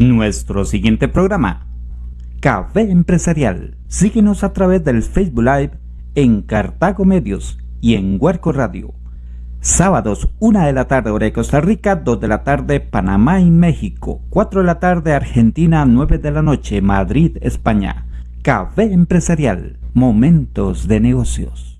Nuestro siguiente programa, Café Empresarial. Síguenos a través del Facebook Live en Cartago Medios y en Huerco Radio. Sábados, 1 de la tarde, hora de Costa Rica, 2 de la tarde, Panamá y México, 4 de la tarde, Argentina, 9 de la noche, Madrid, España. Café Empresarial, momentos de negocios.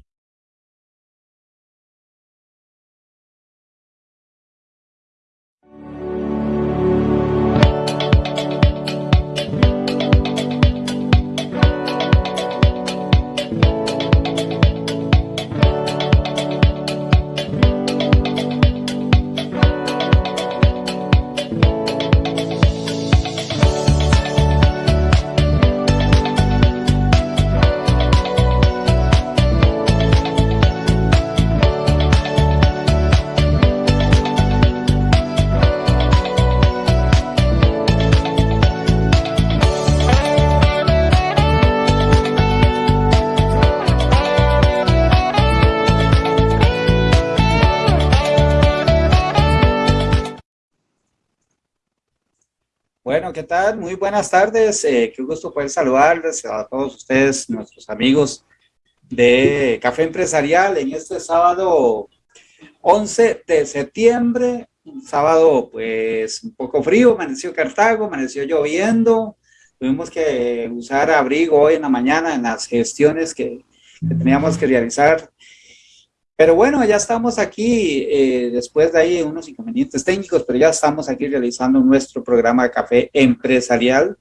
¿Qué tal? Muy buenas tardes. Eh, qué gusto poder saludarles a todos ustedes, nuestros amigos de Café Empresarial en este sábado 11 de septiembre. Un sábado pues un poco frío, amaneció Cartago, amaneció lloviendo. Tuvimos que usar abrigo hoy en la mañana en las gestiones que, que teníamos que realizar pero bueno, ya estamos aquí, eh, después de ahí unos inconvenientes técnicos, pero ya estamos aquí realizando nuestro programa de café empresarial,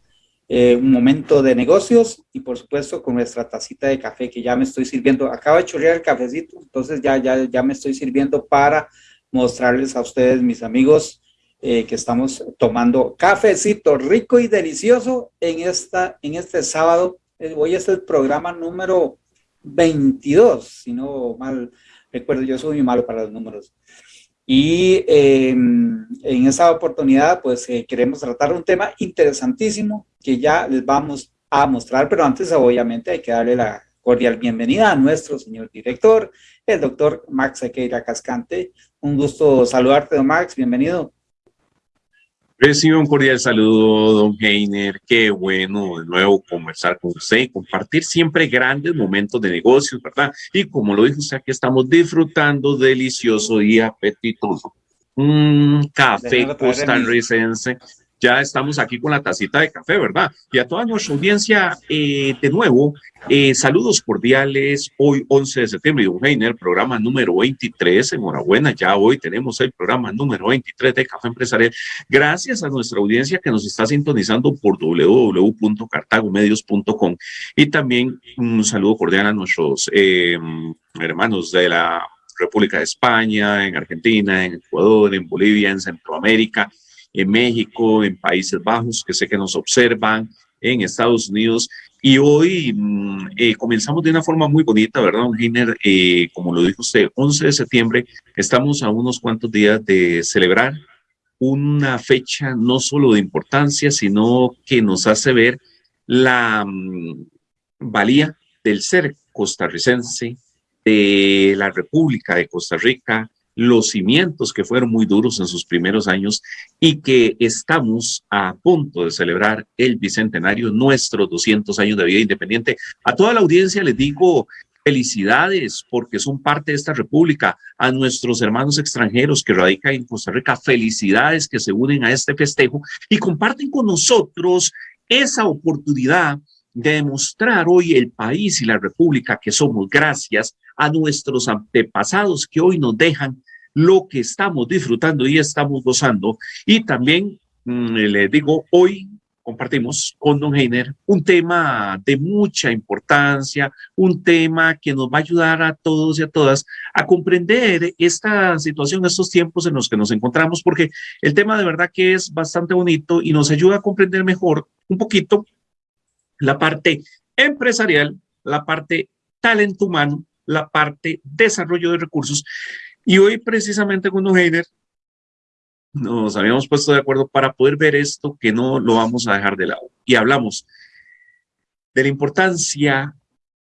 eh, un momento de negocios y por supuesto con nuestra tacita de café que ya me estoy sirviendo. Acabo de chorrear el cafecito, entonces ya, ya, ya me estoy sirviendo para mostrarles a ustedes, mis amigos, eh, que estamos tomando cafecito rico y delicioso en, esta, en este sábado. Hoy es el programa número 22, si no mal Recuerdo, yo soy muy malo para los números. Y em, en esta oportunidad, pues eh, queremos tratar un tema interesantísimo que ya les vamos a mostrar, pero antes obviamente hay que darle la cordial bienvenida a nuestro señor director, el doctor Max Sequeira Cascante. Un gusto saludarte, don Max, bienvenido. Recibo un cordial saludo, don Heiner. Qué bueno de nuevo conversar con usted y compartir siempre grandes momentos de negocios, ¿verdad? Y como lo dijo usted, aquí estamos disfrutando delicioso y apetitoso. Un café costarricense ya estamos aquí con la tacita de café, ¿verdad? Y a toda nuestra audiencia, eh, de nuevo, eh, saludos cordiales. Hoy, 11 de septiembre, Don Heiner, programa número 23. Enhorabuena, ya hoy tenemos el programa número 23 de Café Empresarial. Gracias a nuestra audiencia que nos está sintonizando por www.cartagomedios.com. Y también un saludo cordial a nuestros eh, hermanos de la República de España, en Argentina, en Ecuador, en Bolivia, en Centroamérica en México, en Países Bajos, que sé que nos observan, en Estados Unidos. Y hoy mm, eh, comenzamos de una forma muy bonita, ¿verdad, don Giner? Eh, como lo dijo usted, 11 de septiembre, estamos a unos cuantos días de celebrar una fecha no solo de importancia, sino que nos hace ver la mm, valía del ser costarricense, de la República de Costa Rica, los cimientos que fueron muy duros en sus primeros años y que estamos a punto de celebrar el bicentenario, nuestros 200 años de vida independiente. A toda la audiencia les digo felicidades porque son parte de esta república, a nuestros hermanos extranjeros que radican en Costa Rica, felicidades que se unen a este festejo y comparten con nosotros esa oportunidad de demostrar hoy el país y la república que somos gracias a nuestros antepasados que hoy nos dejan lo que estamos disfrutando y estamos gozando. Y también mm, le digo, hoy compartimos con Don Heiner un tema de mucha importancia, un tema que nos va a ayudar a todos y a todas a comprender esta situación, estos tiempos en los que nos encontramos, porque el tema de verdad que es bastante bonito y nos ayuda a comprender mejor un poquito la parte empresarial, la parte talento humano, la parte desarrollo de recursos y hoy precisamente con Heiner nos habíamos puesto de acuerdo para poder ver esto que no lo vamos a dejar de lado. Y hablamos de la importancia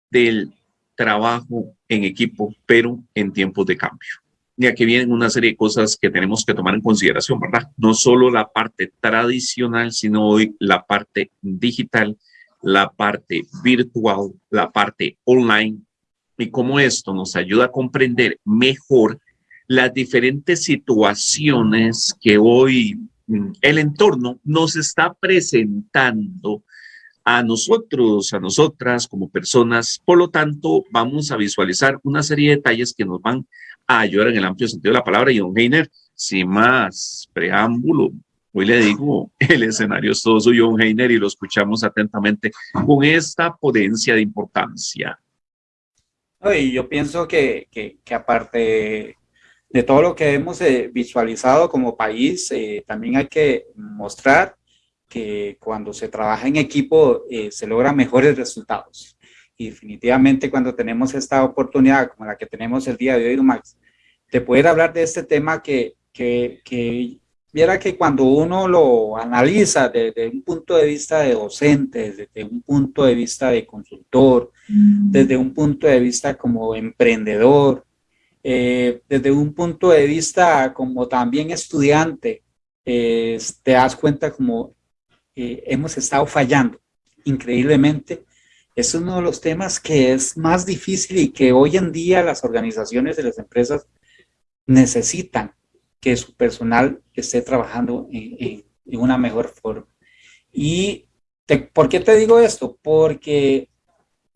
del trabajo en equipo, pero en tiempos de cambio. y aquí vienen una serie de cosas que tenemos que tomar en consideración, ¿verdad? No solo la parte tradicional, sino hoy la parte digital, la parte virtual, la parte online, y cómo esto nos ayuda a comprender mejor las diferentes situaciones que hoy mm, el entorno nos está presentando a nosotros, a nosotras como personas. Por lo tanto, vamos a visualizar una serie de detalles que nos van a ayudar en el amplio sentido de la palabra. Y don Heiner, sin más preámbulo, hoy le digo, el escenario es todo suyo, don Heiner, y lo escuchamos atentamente con esta potencia de importancia. Y yo pienso que, que, que aparte de todo lo que hemos eh, visualizado como país, eh, también hay que mostrar que cuando se trabaja en equipo eh, se logran mejores resultados. Y definitivamente cuando tenemos esta oportunidad como la que tenemos el día de hoy, Max, de poder hablar de este tema que, que, que viera que cuando uno lo analiza desde un punto de vista de docente, desde un punto de vista de consultor, mm. desde un punto de vista como emprendedor, eh, desde un punto de vista como también estudiante, te das cuenta como eh, hemos estado fallando increíblemente. Es uno de los temas que es más difícil y que hoy en día las organizaciones de las empresas necesitan que su personal esté trabajando en, una mejor forma. ¿Y por qué te digo esto? Porque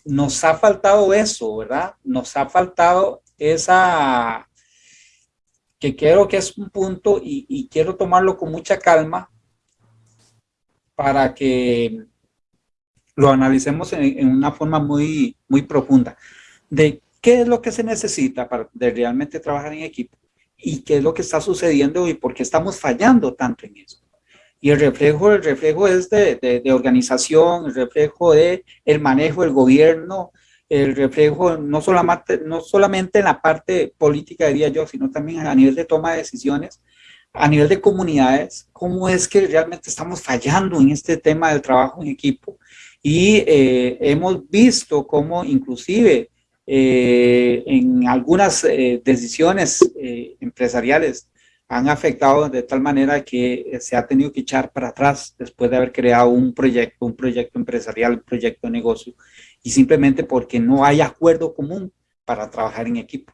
nos ha faltado eso, ¿verdad? Nos ha faltado esa, que creo que es un punto y quiero tomarlo con mucha calma, para que lo analicemos en, una forma muy, muy profunda de qué es lo que se necesita para realmente trabajar en equipo y qué es lo que está sucediendo y por qué estamos fallando tanto en eso. Y el reflejo, el reflejo es de, de, organización, el reflejo de el manejo del gobierno, el reflejo no solamente, no solamente en la parte política, diría yo, sino también a nivel de toma de decisiones, a nivel de comunidades, cómo es que realmente estamos fallando en este tema del trabajo en equipo. Y eh, hemos visto cómo inclusive eh, en algunas eh, decisiones empresariales han afectado de tal manera que se ha tenido que echar para atrás después de haber creado un proyecto, un proyecto empresarial, un proyecto de negocio, y simplemente porque no hay acuerdo común para trabajar en equipo.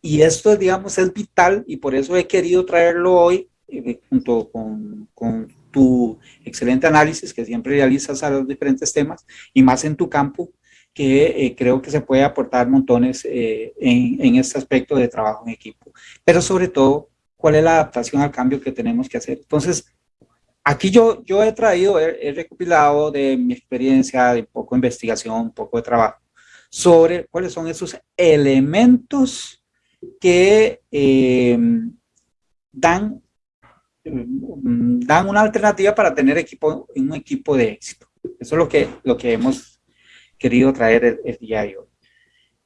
Y esto, digamos, es vital y por eso he querido traerlo hoy eh, junto con, con, tu excelente análisis que siempre realizas a los diferentes temas y más en tu campo, que eh, creo que se puede aportar montones eh, en, en, este aspecto de trabajo en equipo. Pero sobre todo, cuál es la adaptación al cambio que tenemos que hacer. Entonces, aquí yo, yo he traído, he, recopilado de mi experiencia, de poco investigación, poco de trabajo, sobre cuáles son esos elementos que eh, dan, dan una alternativa para tener equipo, un equipo de éxito. Eso es lo que, lo que hemos querido traer el, día de hoy.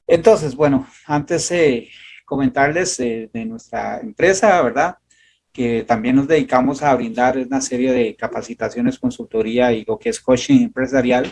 Entonces, bueno, antes de comentarles de nuestra empresa, ¿verdad? Que también nos dedicamos a brindar una serie de capacitaciones, consultoría y lo que es coaching empresarial.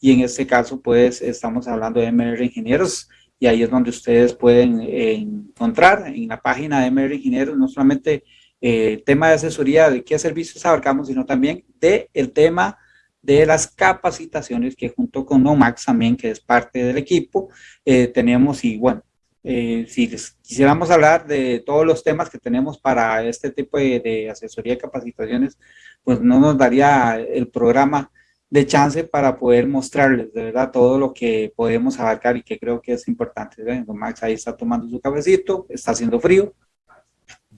Y en este caso, pues, estamos hablando de MR Ingenieros y ahí es donde ustedes pueden eh, encontrar en la página de MR Ingenieros no solamente eh, tema de asesoría de qué servicios abarcamos, sino también de el tema de las capacitaciones que junto con Nomax también, que es parte del equipo, eh, tenemos y bueno, eh, si quisiéramos hablar de todos los temas que tenemos para este tipo de, de asesoría y capacitaciones, pues no nos daría el programa de chance para poder mostrarles de verdad todo lo que podemos abarcar y que creo que es importante. Max ahí está tomando su cafecito, está haciendo frío.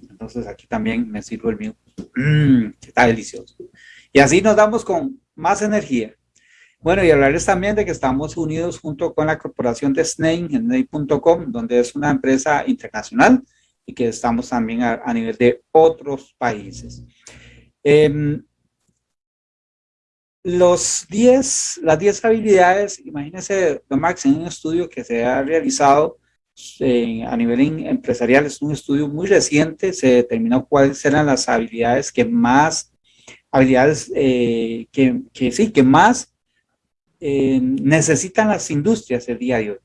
Entonces aquí también me sirvo el mío. Mm, está delicioso. Y así nos damos con más energía. Bueno, y hablarles también de que estamos unidos junto con la corporación de Snake, Snake.com, donde es una empresa internacional y que estamos también a, nivel de otros países. Eh, los 10, las 10 habilidades, imagínense, don Max, en un estudio que se ha realizado eh, a nivel empresarial, es un estudio muy reciente, se determinó cuáles eran las habilidades que más, habilidades eh, que, que, sí, que más necesitan las industrias el día de hoy.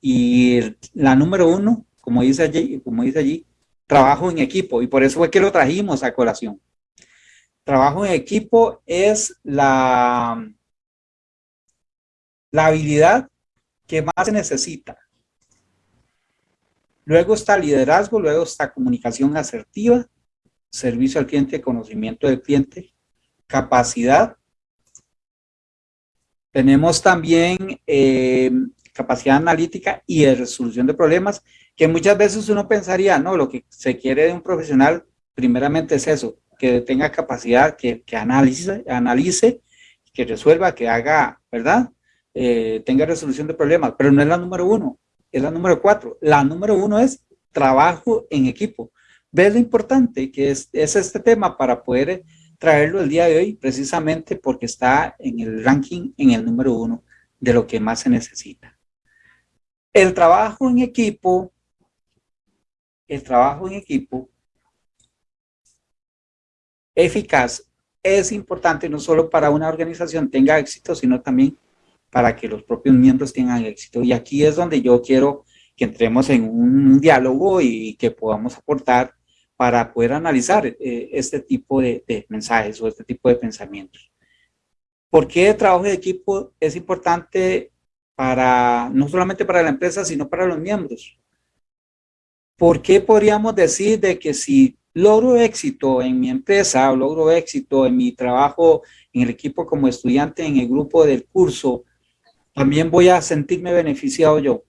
Y la número uno, como dice allí, como dice allí trabajo en equipo y por eso fue que lo trajimos a colación. Trabajo en equipo es la, la habilidad que más se necesita. Luego está liderazgo, luego está comunicación asertiva, servicio al cliente, conocimiento del cliente, capacidad. Tenemos también eh, capacidad analítica y de resolución de problemas, que muchas veces uno pensaría, no, lo que se quiere de un profesional primeramente es eso, que tenga capacidad, que, que analice, analice, que resuelva, que haga, ¿verdad? Eh, tenga resolución de problemas, pero no es la número uno, es la número cuatro. La número uno es trabajo en equipo. ¿Ves lo importante que es, es este tema para poder traerlo el día de hoy? Precisamente porque está en el ranking en el número uno de lo que más se necesita. El trabajo en equipo, el trabajo en equipo eficaz es importante no solo para una organización tenga éxito, sino también para que los propios miembros tengan éxito. Y aquí es donde yo quiero que entremos en un diálogo y que podamos aportar para poder analizar eh, este tipo de, de, mensajes o este tipo de pensamientos. ¿Por qué el trabajo de equipo es importante para, no solamente para la empresa, sino para los miembros? ¿Por qué podríamos decir de que si logro éxito en mi empresa o logro éxito en mi trabajo en el equipo como estudiante en el grupo del curso, también voy a sentirme beneficiado yo.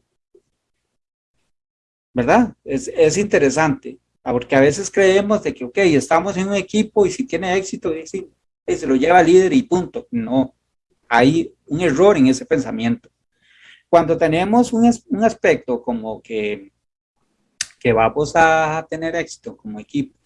¿Verdad? Es, es interesante, porque a veces creemos de que, ok, estamos en un equipo y si tiene éxito, se lo lleva líder y punto. No, hay un error en ese pensamiento. Cuando tenemos un, un aspecto como que, que vamos a tener éxito como equipo,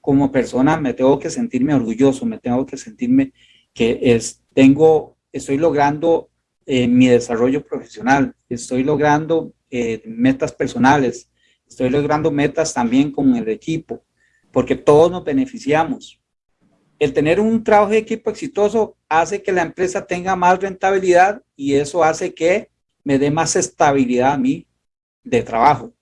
como persona, me tengo que sentirme orgulloso, me tengo que sentirme que es, tengo, estoy logrando eh, mi desarrollo profesional, estoy logrando eh, metas personales, estoy logrando metas también con el equipo, porque todos nos beneficiamos. El tener un trabajo de equipo exitoso hace que la empresa tenga más rentabilidad y eso hace que me dé más estabilidad a mí de trabajo.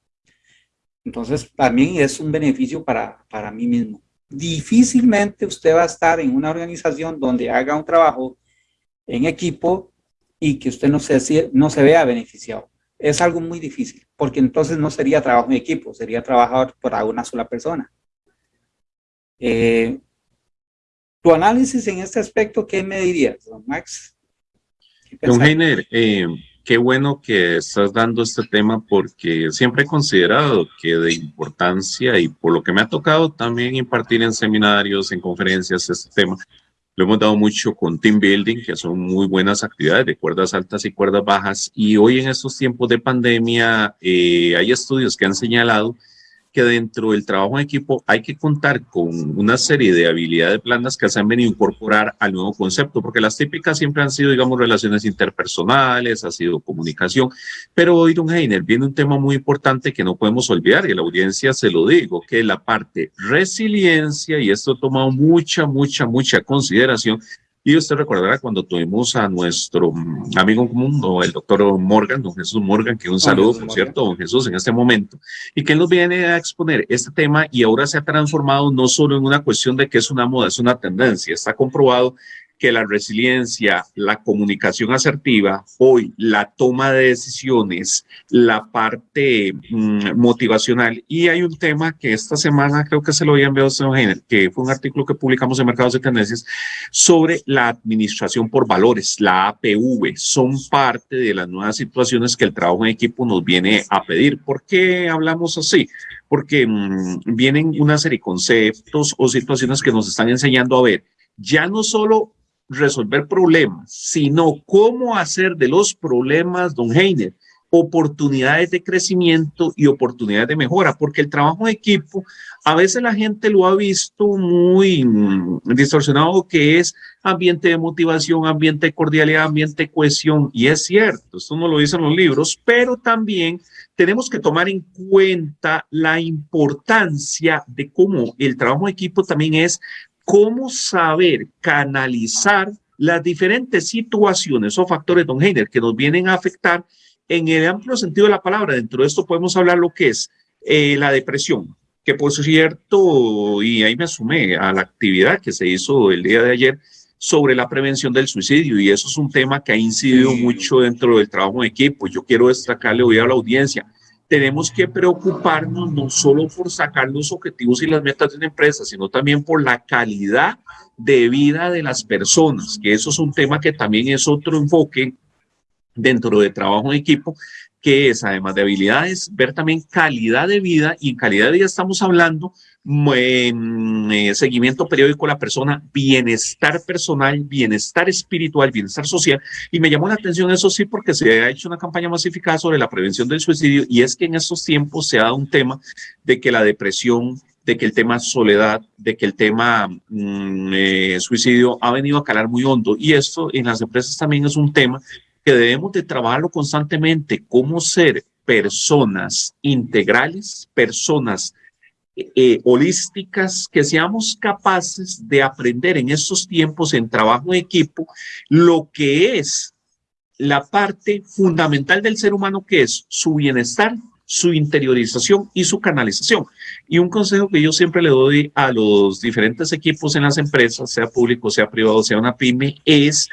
Entonces, también es un beneficio para, para mí mismo. Difícilmente usted va a estar en una organización donde haga un trabajo en equipo y que usted no se, no se vea beneficiado. Es algo muy difícil, porque entonces no sería trabajo en equipo, sería trabajar para una sola persona. Eh, tu análisis en este aspecto, ¿qué me dirías, don Max? Don Heiner, eh, qué bueno que estás dando este tema porque siempre he considerado que de importancia y por lo que me ha tocado también impartir en seminarios, en conferencias, este tema, lo hemos dado mucho con team building, que son muy buenas actividades de cuerdas altas y cuerdas bajas. Y hoy en estos tiempos de pandemia eh, hay estudios que han señalado que dentro del trabajo en equipo hay que contar con una serie de habilidades blandas que se han venido a incorporar al nuevo concepto, porque las típicas siempre han sido, digamos, relaciones interpersonales, ha sido comunicación, pero hoy, don Heiner, viene un tema muy importante que no podemos olvidar, y a la audiencia se lo digo, que es la parte resiliencia, y esto ha tomado mucha, mucha, mucha consideración, y usted recordará cuando tuvimos a nuestro mm, amigo común, el doctor Morgan, don Jesús Morgan, que un saludo, por cierto, don Jesús, en este momento, y que él nos viene a exponer este tema y ahora se ha transformado no solo en una cuestión de que es una moda, es una tendencia, está comprobado que la resiliencia, la comunicación asertiva, hoy la toma de decisiones, la parte mm, motivacional. Y hay un tema que esta semana creo que se lo había enviado a que fue un artículo que publicamos en Mercados de Tendencias sobre la administración por valores, la APV. Son parte de las nuevas situaciones que el trabajo en equipo nos viene a pedir. ¿Por qué hablamos así? Porque mm, vienen una serie de conceptos o situaciones que nos están enseñando a ver ya no solo resolver problemas, sino cómo hacer de los problemas, don Heiner, oportunidades de crecimiento y oportunidades de mejora, porque el trabajo en equipo, a veces la gente lo ha visto muy mm, distorsionado, que es ambiente de motivación, ambiente de cordialidad, ambiente de cohesión, y es cierto, esto no lo dicen los libros, pero también tenemos que tomar en cuenta la importancia de cómo el trabajo en equipo también es cómo saber canalizar las diferentes situaciones o factores, don Heiner, que nos vienen a afectar en el amplio sentido de la palabra. Dentro de esto podemos hablar lo que es eh, la depresión, que por cierto, y ahí me sumé a la actividad que se hizo el día de ayer sobre la prevención del suicidio, y eso es un tema que ha incidido mucho dentro del trabajo en equipo. Yo quiero destacarle hoy a la audiencia, tenemos que preocuparnos no solo por sacar los objetivos y las metas de una empresa, sino también por la calidad de vida de las personas, que eso es un tema que también es otro enfoque dentro de trabajo en equipo, que es además de habilidades, ver también calidad de vida y en calidad de vida estamos hablando eh, seguimiento periódico de la persona, bienestar personal, bienestar espiritual, bienestar social. Y me llamó la atención eso sí porque se ha hecho una campaña masificada sobre la prevención del suicidio y es que en estos tiempos se ha dado un tema de que la depresión, de que el tema soledad, de que el tema mm, eh, suicidio ha venido a calar muy hondo y esto en las empresas también es un tema que debemos de trabajarlo constantemente, cómo ser personas integrales, personas eh, holísticas, que seamos capaces de aprender en estos tiempos en trabajo en equipo lo que es la parte fundamental del ser humano, que es su bienestar, su interiorización y su canalización. Y un consejo que yo siempre le doy a los diferentes equipos en las empresas, sea público, sea privado, sea una pyme, es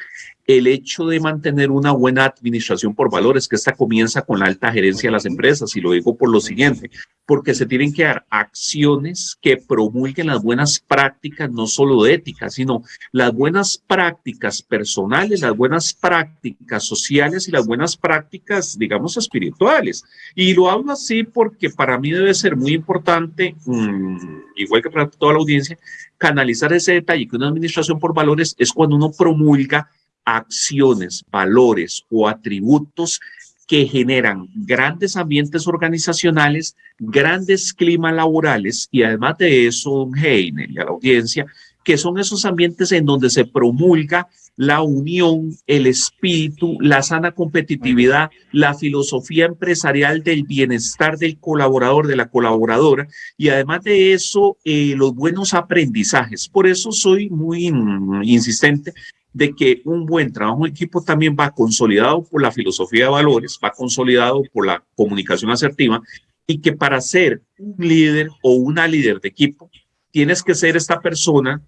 el hecho de mantener una buena administración por valores, que esta comienza con la alta gerencia de las empresas, y lo digo por lo siguiente, porque se tienen que dar acciones que promulguen las buenas prácticas, no solo de ética, sino las buenas prácticas personales, las buenas prácticas sociales y las buenas prácticas, digamos, espirituales. Y lo hablo así porque para mí debe ser muy importante, mm, igual que para toda la audiencia, canalizar ese detalle, que una administración por valores es cuando uno promulga acciones, valores o atributos que generan grandes ambientes organizacionales, grandes climas laborales y además de eso, Heiner y a la audiencia, que son esos ambientes en donde se promulga la unión, el espíritu, la sana competitividad, la filosofía empresarial del bienestar del colaborador, de la colaboradora, y además de eso, eh, los buenos aprendizajes. Por eso soy muy mm, insistente de que un buen trabajo en equipo también va consolidado por la filosofía de valores, va consolidado por la comunicación asertiva y que para ser un líder o una líder de equipo tienes que ser esta persona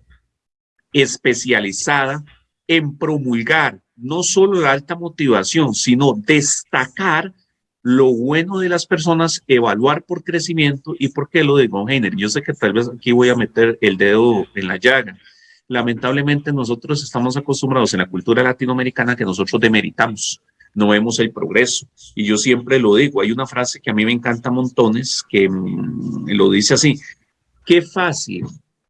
especializada en promulgar no solo la alta motivación, sino destacar lo bueno de las personas, evaluar por crecimiento y por qué lo digo, Heiner. Yo sé que tal vez aquí voy a meter el dedo en la llaga, lamentablemente nosotros estamos acostumbrados en la cultura latinoamericana que nosotros demeritamos, no vemos el progreso. Y yo siempre lo digo, hay una frase que a mí me encanta montones que mm, lo dice así, qué fácil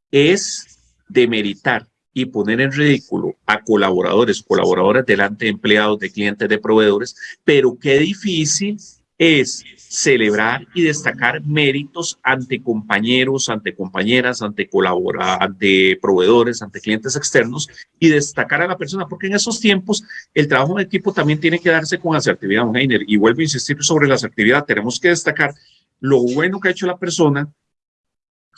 es demeritar y poner en ridículo a colaboradores, colaboradores delante de empleados, de clientes, de proveedores, pero qué difícil es celebrar y destacar méritos ante compañeros, ante compañeras, ante colaboradores, ante proveedores, ante clientes externos y destacar a la persona, porque en esos tiempos el trabajo en equipo también tiene que darse con asertividad, Heiner, y vuelvo a insistir sobre la asertividad, tenemos que destacar lo bueno que ha hecho la persona,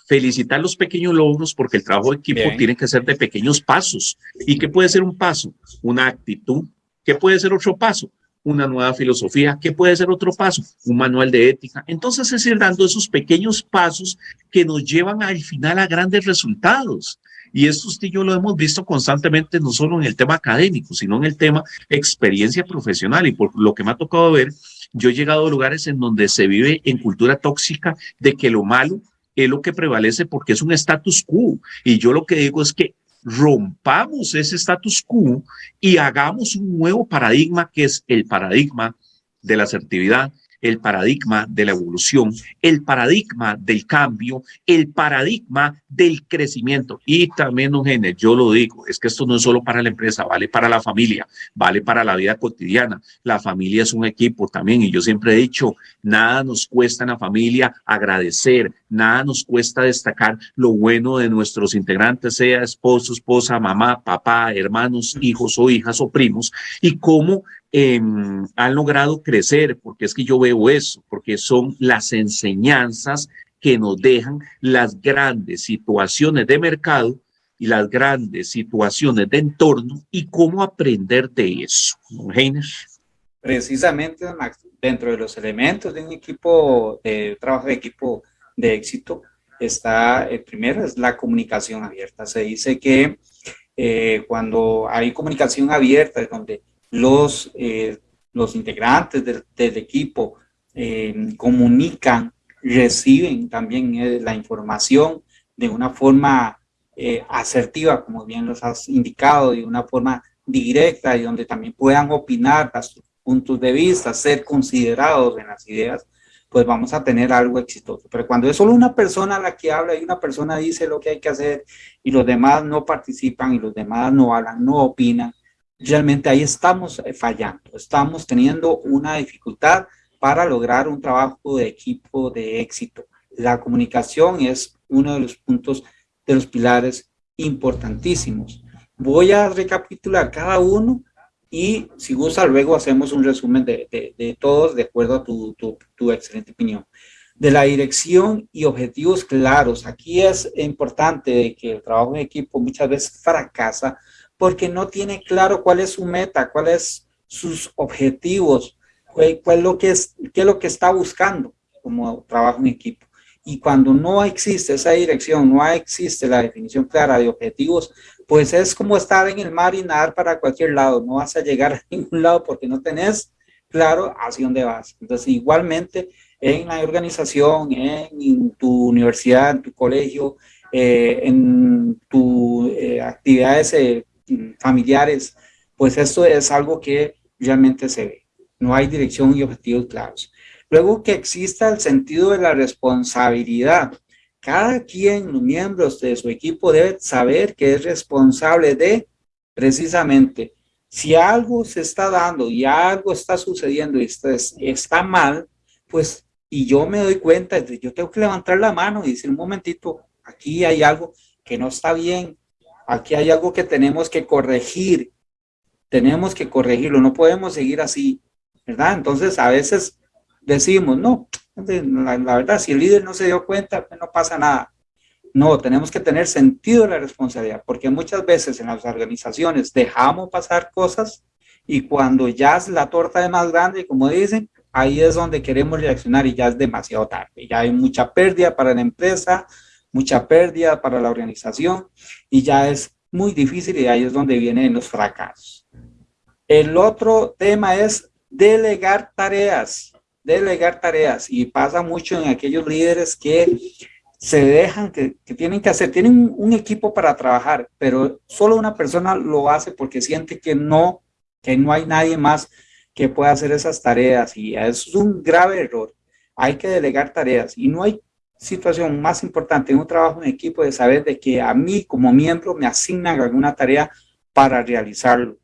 felicitar los pequeños logros porque el trabajo de equipo tiene que ser de pequeños pasos. ¿Y qué puede ser un paso? Una actitud. ¿Qué puede ser otro paso? Una nueva filosofía, ¿qué puede ser otro paso? Un manual de ética. Entonces es ir dando esos pequeños pasos que nos llevan al final a grandes resultados. Y esto usted y yo lo hemos visto constantemente, no solo en el tema académico, sino en el tema experiencia profesional. Y por lo que me ha tocado ver, yo he llegado a lugares en donde se vive en cultura tóxica de que lo malo es lo que prevalece porque es un status quo. Y yo lo que digo es que rompamos ese status quo y hagamos un nuevo paradigma que es el paradigma de la asertividad, el paradigma de la evolución, el paradigma del cambio, el paradigma del crecimiento. Y también, Eugenio, yo lo digo, es que esto no es solo para la empresa, vale para la familia, vale para la vida cotidiana. La familia es un equipo también y yo siempre he dicho, nada nos cuesta en la familia agradecer, nada nos cuesta destacar lo bueno de nuestros integrantes, sea esposo, esposa, mamá, papá, hermanos, hijos o hijas o primos, y cómo han logrado crecer, porque es que yo veo eso, porque son las enseñanzas que nos dejan las grandes situaciones de mercado y las grandes situaciones de entorno y cómo aprender de eso. Heiner. Precisamente, Max, dentro de los elementos de un equipo, de trabajo de equipo de éxito, está, el primero es la comunicación abierta. Se dice que eh, cuando hay comunicación abierta, donde los, eh, los integrantes del, equipo eh, comunican, reciben también la información de una forma asertiva, como bien los has indicado, de una forma directa y donde también puedan opinar sus puntos de vista, ser considerados en las ideas, pues vamos a tener algo exitoso. Pero cuando es solo una persona la que habla y una persona dice lo que hay que hacer y los demás no participan y los demás no hablan, no opinan, realmente ahí estamos eh, fallando, estamos teniendo una dificultad para lograr un trabajo de equipo de éxito. La comunicación es uno de los puntos, de los pilares importantísimos. Voy a recapitular cada uno y si gusta luego hacemos un resumen de, de, todos de acuerdo a tu, tu, tu, excelente opinión. De la dirección y objetivos claros. Aquí es importante que el trabajo en equipo muchas veces fracasa porque no tiene claro cuál es su meta, cuáles sus objetivos, cuál, cuál lo que es, qué es lo que está buscando como trabajo en equipo. Y cuando no existe esa dirección, no existe la definición clara de objetivos, pues es como estar en el mar y nadar para cualquier lado. No vas a llegar a ningún lado porque no tenés claro hacia dónde vas. Entonces, igualmente en la organización, en, tu universidad, en tu colegio, eh, en tus eh, actividades eh, familiares, pues esto es algo que realmente se ve. No hay dirección y objetivos claros. Luego que exista el sentido de la responsabilidad. Cada quien, los miembros de su equipo debe saber que es responsable de precisamente si algo se está dando y algo está sucediendo y está, está mal, pues, y yo me doy cuenta, yo tengo que levantar la mano y decir, un momentito, aquí hay algo que no está bien, aquí hay algo que tenemos que corregir, tenemos que corregirlo, no podemos seguir así, ¿verdad? Entonces, a veces decimos, no, la, verdad, si el líder no se dio cuenta, pues no pasa nada. No, tenemos que tener sentido de la responsabilidad, porque muchas veces en las organizaciones dejamos pasar cosas y cuando ya es la torta es más grande, como dicen, ahí es donde queremos reaccionar y ya es demasiado tarde. Ya hay mucha pérdida para la empresa, mucha pérdida para la organización y ya es muy difícil y ahí es donde vienen los fracasos. El otro tema es delegar tareas delegar tareas y pasa mucho en aquellos líderes que se dejan, que, tienen que hacer, tienen un, equipo para trabajar, pero solo una persona lo hace porque siente que no, que no hay nadie más que pueda hacer esas tareas y es un grave error. Hay que delegar tareas y no hay situación más importante en un trabajo en equipo de saber de que a mí como miembro me asignan alguna tarea para realizarlo.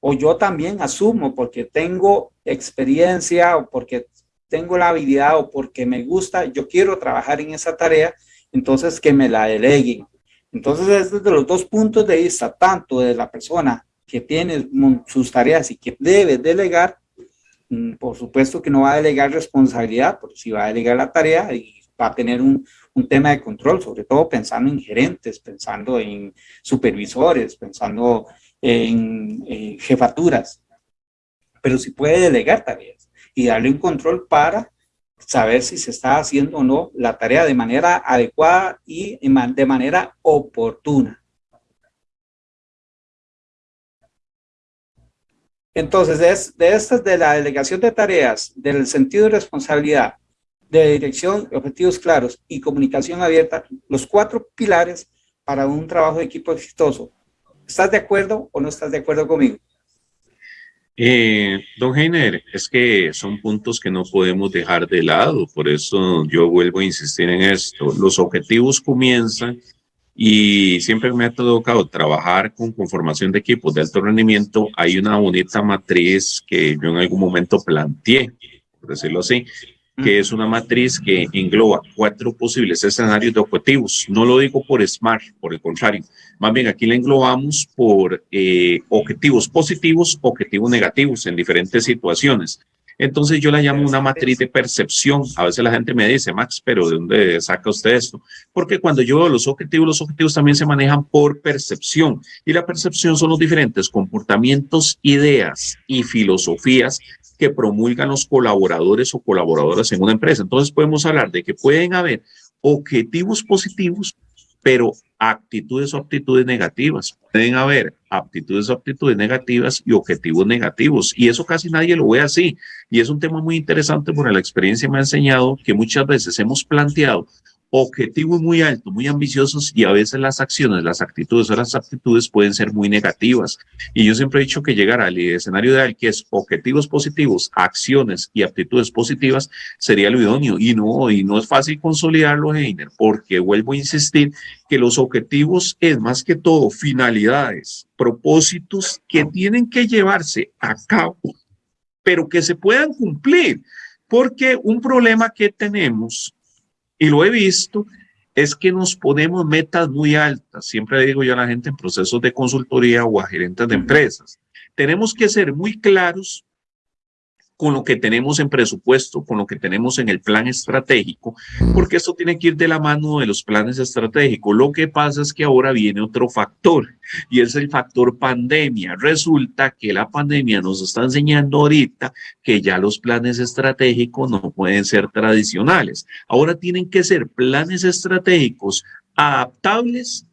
O yo también asumo porque tengo experiencia o porque tengo la habilidad o porque me gusta, yo quiero trabajar en esa tarea, entonces que me la deleguen. Entonces es desde los dos puntos de vista, tanto de la persona que tiene sus tareas y que debe delegar, mm, por supuesto que no va a delegar responsabilidad, porque si va a delegar la tarea y va a tener un, un tema de control, sobre todo pensando en gerentes, pensando en supervisores, pensando en, en jefaturas, pero si puede delegar tareas y darle un control para saber si se está haciendo o no la tarea de manera adecuada y de manera oportuna. Entonces, de, estas de la delegación de tareas, del sentido de responsabilidad, de dirección, objetivos claros y comunicación abierta, los cuatro pilares para un trabajo de equipo exitoso. ¿Estás de acuerdo o no estás de acuerdo conmigo? Eh, don Heiner, es que son puntos que no podemos dejar de lado, por eso yo vuelvo a insistir en esto. Los objetivos comienzan y siempre me ha tocado trabajar con conformación de equipos de alto rendimiento. Hay una bonita matriz que yo en algún momento planteé, por decirlo así, que es una matriz que engloba cuatro posibles escenarios de objetivos. No lo digo por SMART, por el contrario. Más bien aquí la englobamos por eh, objetivos positivos, objetivos negativos en diferentes situaciones. Entonces yo la llamo una matriz de percepción. A veces la gente me dice, Max, pero ¿de dónde saca usted esto? Porque cuando yo veo los objetivos, los objetivos también se manejan por percepción. Y la percepción son los diferentes comportamientos, ideas y filosofías que promulgan los colaboradores o colaboradoras en una empresa. Entonces podemos hablar de que pueden haber objetivos positivos, pero actitudes o aptitudes negativas. Pueden haber aptitudes o aptitudes negativas y objetivos negativos. Y eso casi nadie lo ve así. Y es un tema muy interesante porque la experiencia me ha enseñado que muchas veces hemos planteado objetivos muy altos, muy ambiciosos y a veces las acciones, las actitudes o las actitudes pueden ser muy negativas. Y yo siempre he dicho que llegar al escenario ideal, que es objetivos positivos, acciones y actitudes positivas, sería lo idóneo. Y no, y no es fácil consolidarlo, Heiner, porque vuelvo a insistir que los objetivos es más que todo finalidades, propósitos que tienen que llevarse a cabo, pero que se puedan cumplir. Porque un problema que tenemos y lo he visto, es que nos ponemos metas muy altas. Siempre digo yo a la gente en procesos de consultoría o a gerentes de empresas. Tenemos que ser muy claros con lo que tenemos en presupuesto, con lo que tenemos en el plan estratégico, porque esto tiene que ir de la mano de los planes estratégicos. Lo que pasa es que ahora viene otro factor y es el factor pandemia. Resulta que la pandemia nos está enseñando ahorita que ya los planes estratégicos no pueden ser tradicionales. Ahora tienen que ser planes estratégicos adaptables,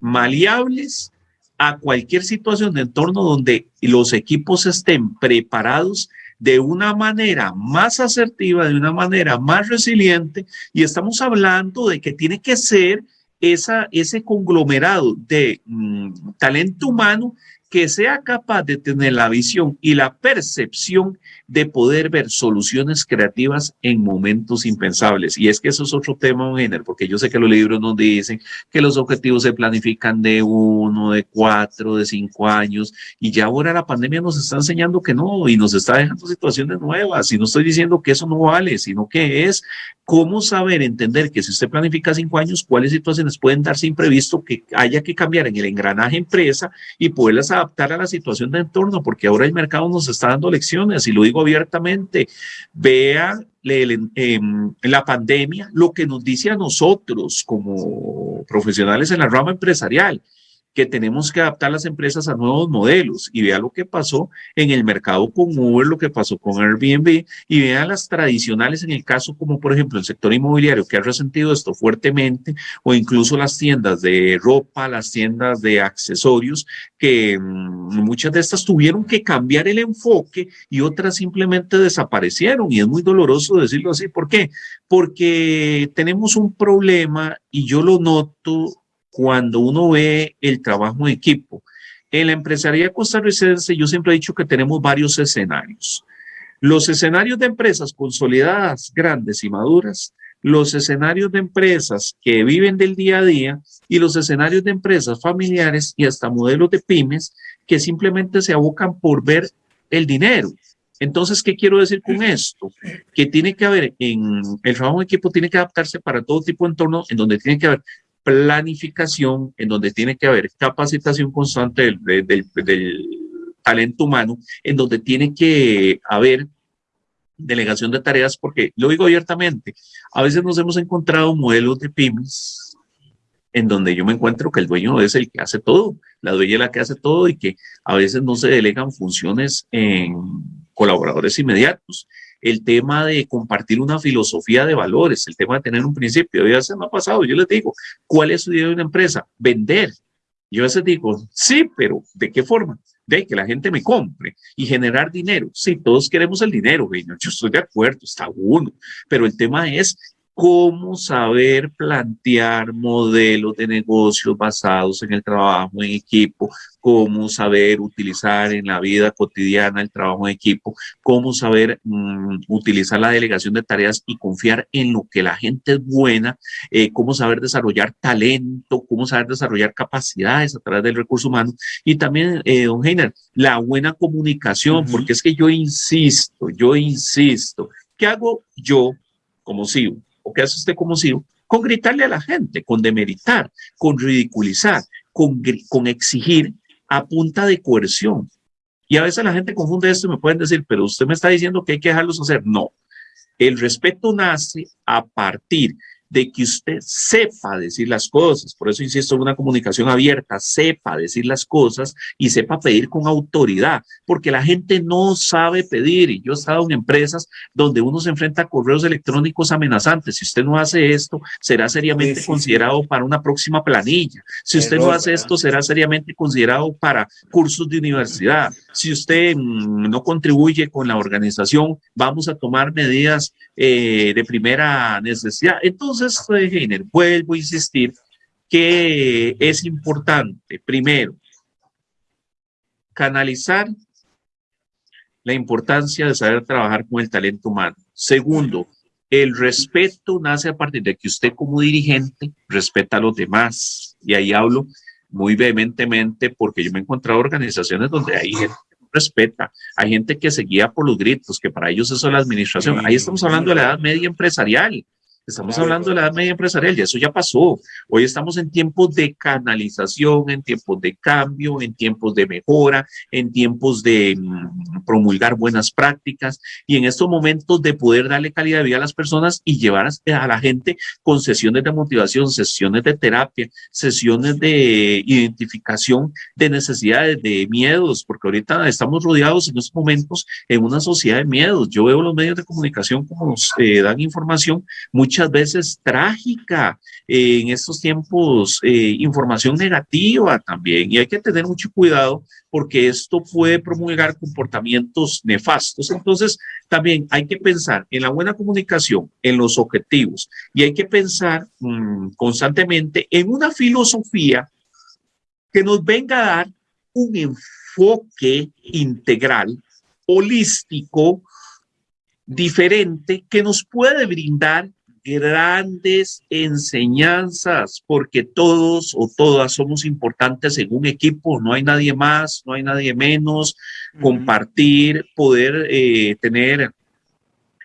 maleables a cualquier situación de entorno donde los equipos estén preparados de una manera más asertiva, de una manera más resiliente, y estamos hablando de que tiene que ser esa, ese conglomerado de mm, talento humano que sea capaz de tener la visión y la percepción de poder ver soluciones creativas en momentos impensables. Y es que eso es otro tema, género, porque yo sé que los libros nos dicen que los objetivos se planifican de uno, de cuatro, de cinco años, y ya ahora la pandemia nos está enseñando que no, y nos está dejando situaciones nuevas, y no estoy diciendo que eso no vale, sino que es cómo saber entender que si usted planifica cinco años, cuáles situaciones pueden darse imprevisto que haya que cambiar en el engranaje empresa y poderlas adaptar a la situación de entorno, porque ahora el mercado nos está dando lecciones y lo digo abiertamente. Vea em, la pandemia lo que nos dice a nosotros como profesionales en la rama empresarial que tenemos que adaptar las empresas a nuevos modelos y vea lo que pasó en el mercado con Uber, lo que pasó con Airbnb y vea las tradicionales en el caso como por ejemplo el sector inmobiliario que ha resentido esto fuertemente o incluso las tiendas de ropa, las tiendas de accesorios que mm, muchas de estas tuvieron que cambiar el enfoque y otras simplemente desaparecieron y es muy doloroso decirlo así. ¿Por qué? Porque tenemos un problema y yo lo noto cuando uno ve el trabajo en equipo. En la empresaría costarricense yo siempre he dicho que tenemos varios escenarios. Los escenarios de empresas consolidadas, grandes y maduras, los escenarios de empresas que viven del día a día y los escenarios de empresas familiares y hasta modelos de pymes que simplemente se abocan por ver el dinero. Entonces, ¿qué quiero decir con esto? Que tiene que haber, en el trabajo en equipo tiene que adaptarse para todo tipo de entorno en donde tiene que haber planificación en donde tiene que haber capacitación constante del, talento humano, en donde tiene que haber delegación de tareas, porque lo digo abiertamente, a veces nos hemos encontrado modelos de pymes en donde yo me encuentro que el dueño es el que hace todo, la dueña es la que hace todo y que a veces no se delegan funciones en colaboradores inmediatos el tema de compartir una filosofía de valores, el tema de tener un principio. Ya se me ha pasado, yo les digo, ¿cuál es su idea de una empresa? Vender. Yo a veces digo, sí, pero ¿de qué forma? De que la gente me compre y generar dinero. Sí, todos queremos el dinero, yo estoy de acuerdo, está uno, pero el tema es cómo saber plantear modelos de negocios basados en el trabajo en equipo, cómo saber utilizar en la vida cotidiana el trabajo en equipo, cómo saber mm, utilizar la delegación de tareas y confiar en lo que la gente es buena, eh, cómo saber desarrollar talento, cómo saber desarrollar capacidades a través del recurso humano y también, eh, don Heiner, la buena comunicación, porque es que yo insisto, yo insisto, ¿qué hago yo como CEO? O qué hace usted como CEO, con gritarle a la gente, con demeritar, con ridiculizar, con, con exigir a punta de coerción. Y a veces la gente confunde esto y me pueden decir, pero usted me está diciendo que hay que dejarlos hacer. No, el respeto nace a partir de que usted sepa decir las cosas. Por eso insisto en una comunicación abierta, sepa decir las cosas y sepa pedir con autoridad, porque la gente no sabe pedir. Y yo he estado en empresas donde uno se enfrenta a correos electrónicos amenazantes. Si usted no hace esto, será seriamente considerado para una próxima planilla. Si usted no hace esto, será seriamente considerado para cursos de universidad. Si usted mm, no contribuye con la organización, vamos a tomar medidas eh, de primera necesidad. Entonces, Heiner, vuelvo a insistir que es importante, primero, canalizar la importancia de saber trabajar con el talento humano. Segundo, el respeto nace a partir de que usted como dirigente respeta a los demás. Y ahí hablo muy vehementemente porque yo me he encontrado organizaciones donde hay gente respeta. Hay gente que se guía por los gritos, que para ellos eso es la administración. Ahí estamos hablando de la edad media empresarial. Estamos hablando de la edad media empresarial y eso ya pasó. Hoy estamos en tiempos de canalización, en tiempos de cambio, en tiempos de mejora, en tiempos de mm, promulgar buenas prácticas y en estos momentos de poder darle calidad de vida a las personas y llevar a la gente con sesiones de motivación, sesiones de terapia, sesiones de identificación de necesidades, de miedos, porque ahorita estamos rodeados en estos momentos en una sociedad de miedos. Yo veo los medios de comunicación como nos eh, dan información, muchas veces trágica, en estos tiempos eh, información negativa también y hay que tener mucho cuidado porque esto puede promulgar comportamientos nefastos. Entonces, también hay que pensar en la buena comunicación, en los objetivos y hay que pensar mm, constantemente en una filosofía que nos venga a dar un enfoque integral, holístico, diferente, que nos puede brindar grandes enseñanzas, porque todos o todas somos importantes en un equipo, no hay nadie más, no hay nadie menos, compartir, poder eh, tener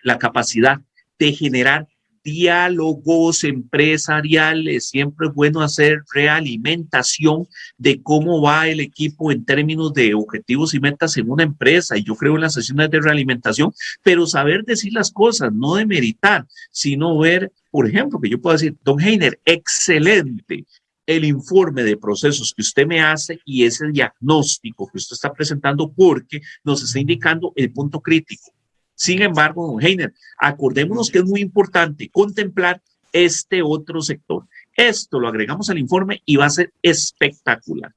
la capacidad de generar diálogos empresariales. Siempre es bueno hacer realimentación de cómo va el equipo en términos de objetivos y metas en una empresa. Y yo creo en las sesiones de realimentación, pero saber decir las cosas, no de meritar, sino ver, por ejemplo, que yo puedo decir, don Heiner, excelente el informe de procesos que usted me hace y ese diagnóstico que usted está presentando porque nos está indicando el punto crítico sin embargo, don Heiner, acordémonos que es muy importante contemplar este otro sector. Esto lo agregamos al informe y va a ser espectacular.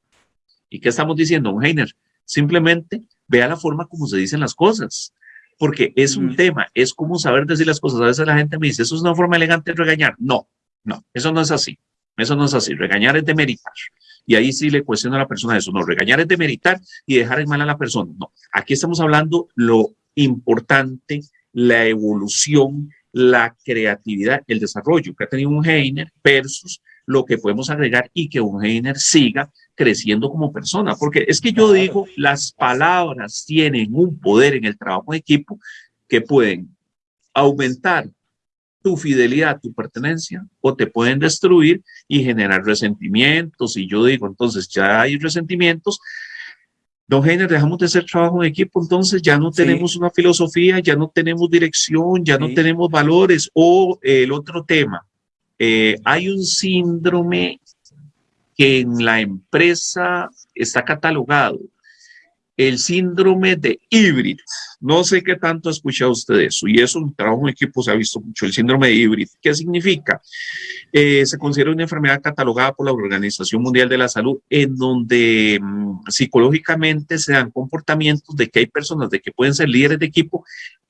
¿Y qué estamos diciendo, don Heiner? Simplemente vea la forma como se dicen las cosas, porque es un tema, es como saber decir las cosas. A veces la gente me dice, ¿eso es una forma elegante de regañar? No, no, eso no es así. Eso no es así. Regañar es demeritar. Y ahí sí le cuestiono a la persona eso. No, regañar es demeritar y dejar en mal a la persona. No, aquí estamos hablando lo importante la evolución, la creatividad, el desarrollo que ha tenido un Heiner versus lo que podemos agregar y que un Heiner siga creciendo como persona. Porque es que yo digo, las palabras tienen un poder en el trabajo de equipo que pueden aumentar tu fidelidad, tu pertenencia, o te pueden destruir y generar resentimientos. Y yo digo, entonces ya hay resentimientos, Don Heiner, dejamos de hacer trabajo en equipo, entonces ya no tenemos una filosofía, ya no tenemos dirección, ya no tenemos valores. O el otro tema, eh, hay un síndrome que en la empresa está catalogado, el síndrome de híbrido. No sé qué tanto ha escuchado usted eso, y eso en trabajo en equipo se ha visto mucho, el síndrome de híbrido. ¿Qué significa? Eh, se considera una enfermedad catalogada por la Organización Mundial de la Salud, en donde mm, psicológicamente se dan comportamientos de que hay personas de que pueden ser líderes de equipo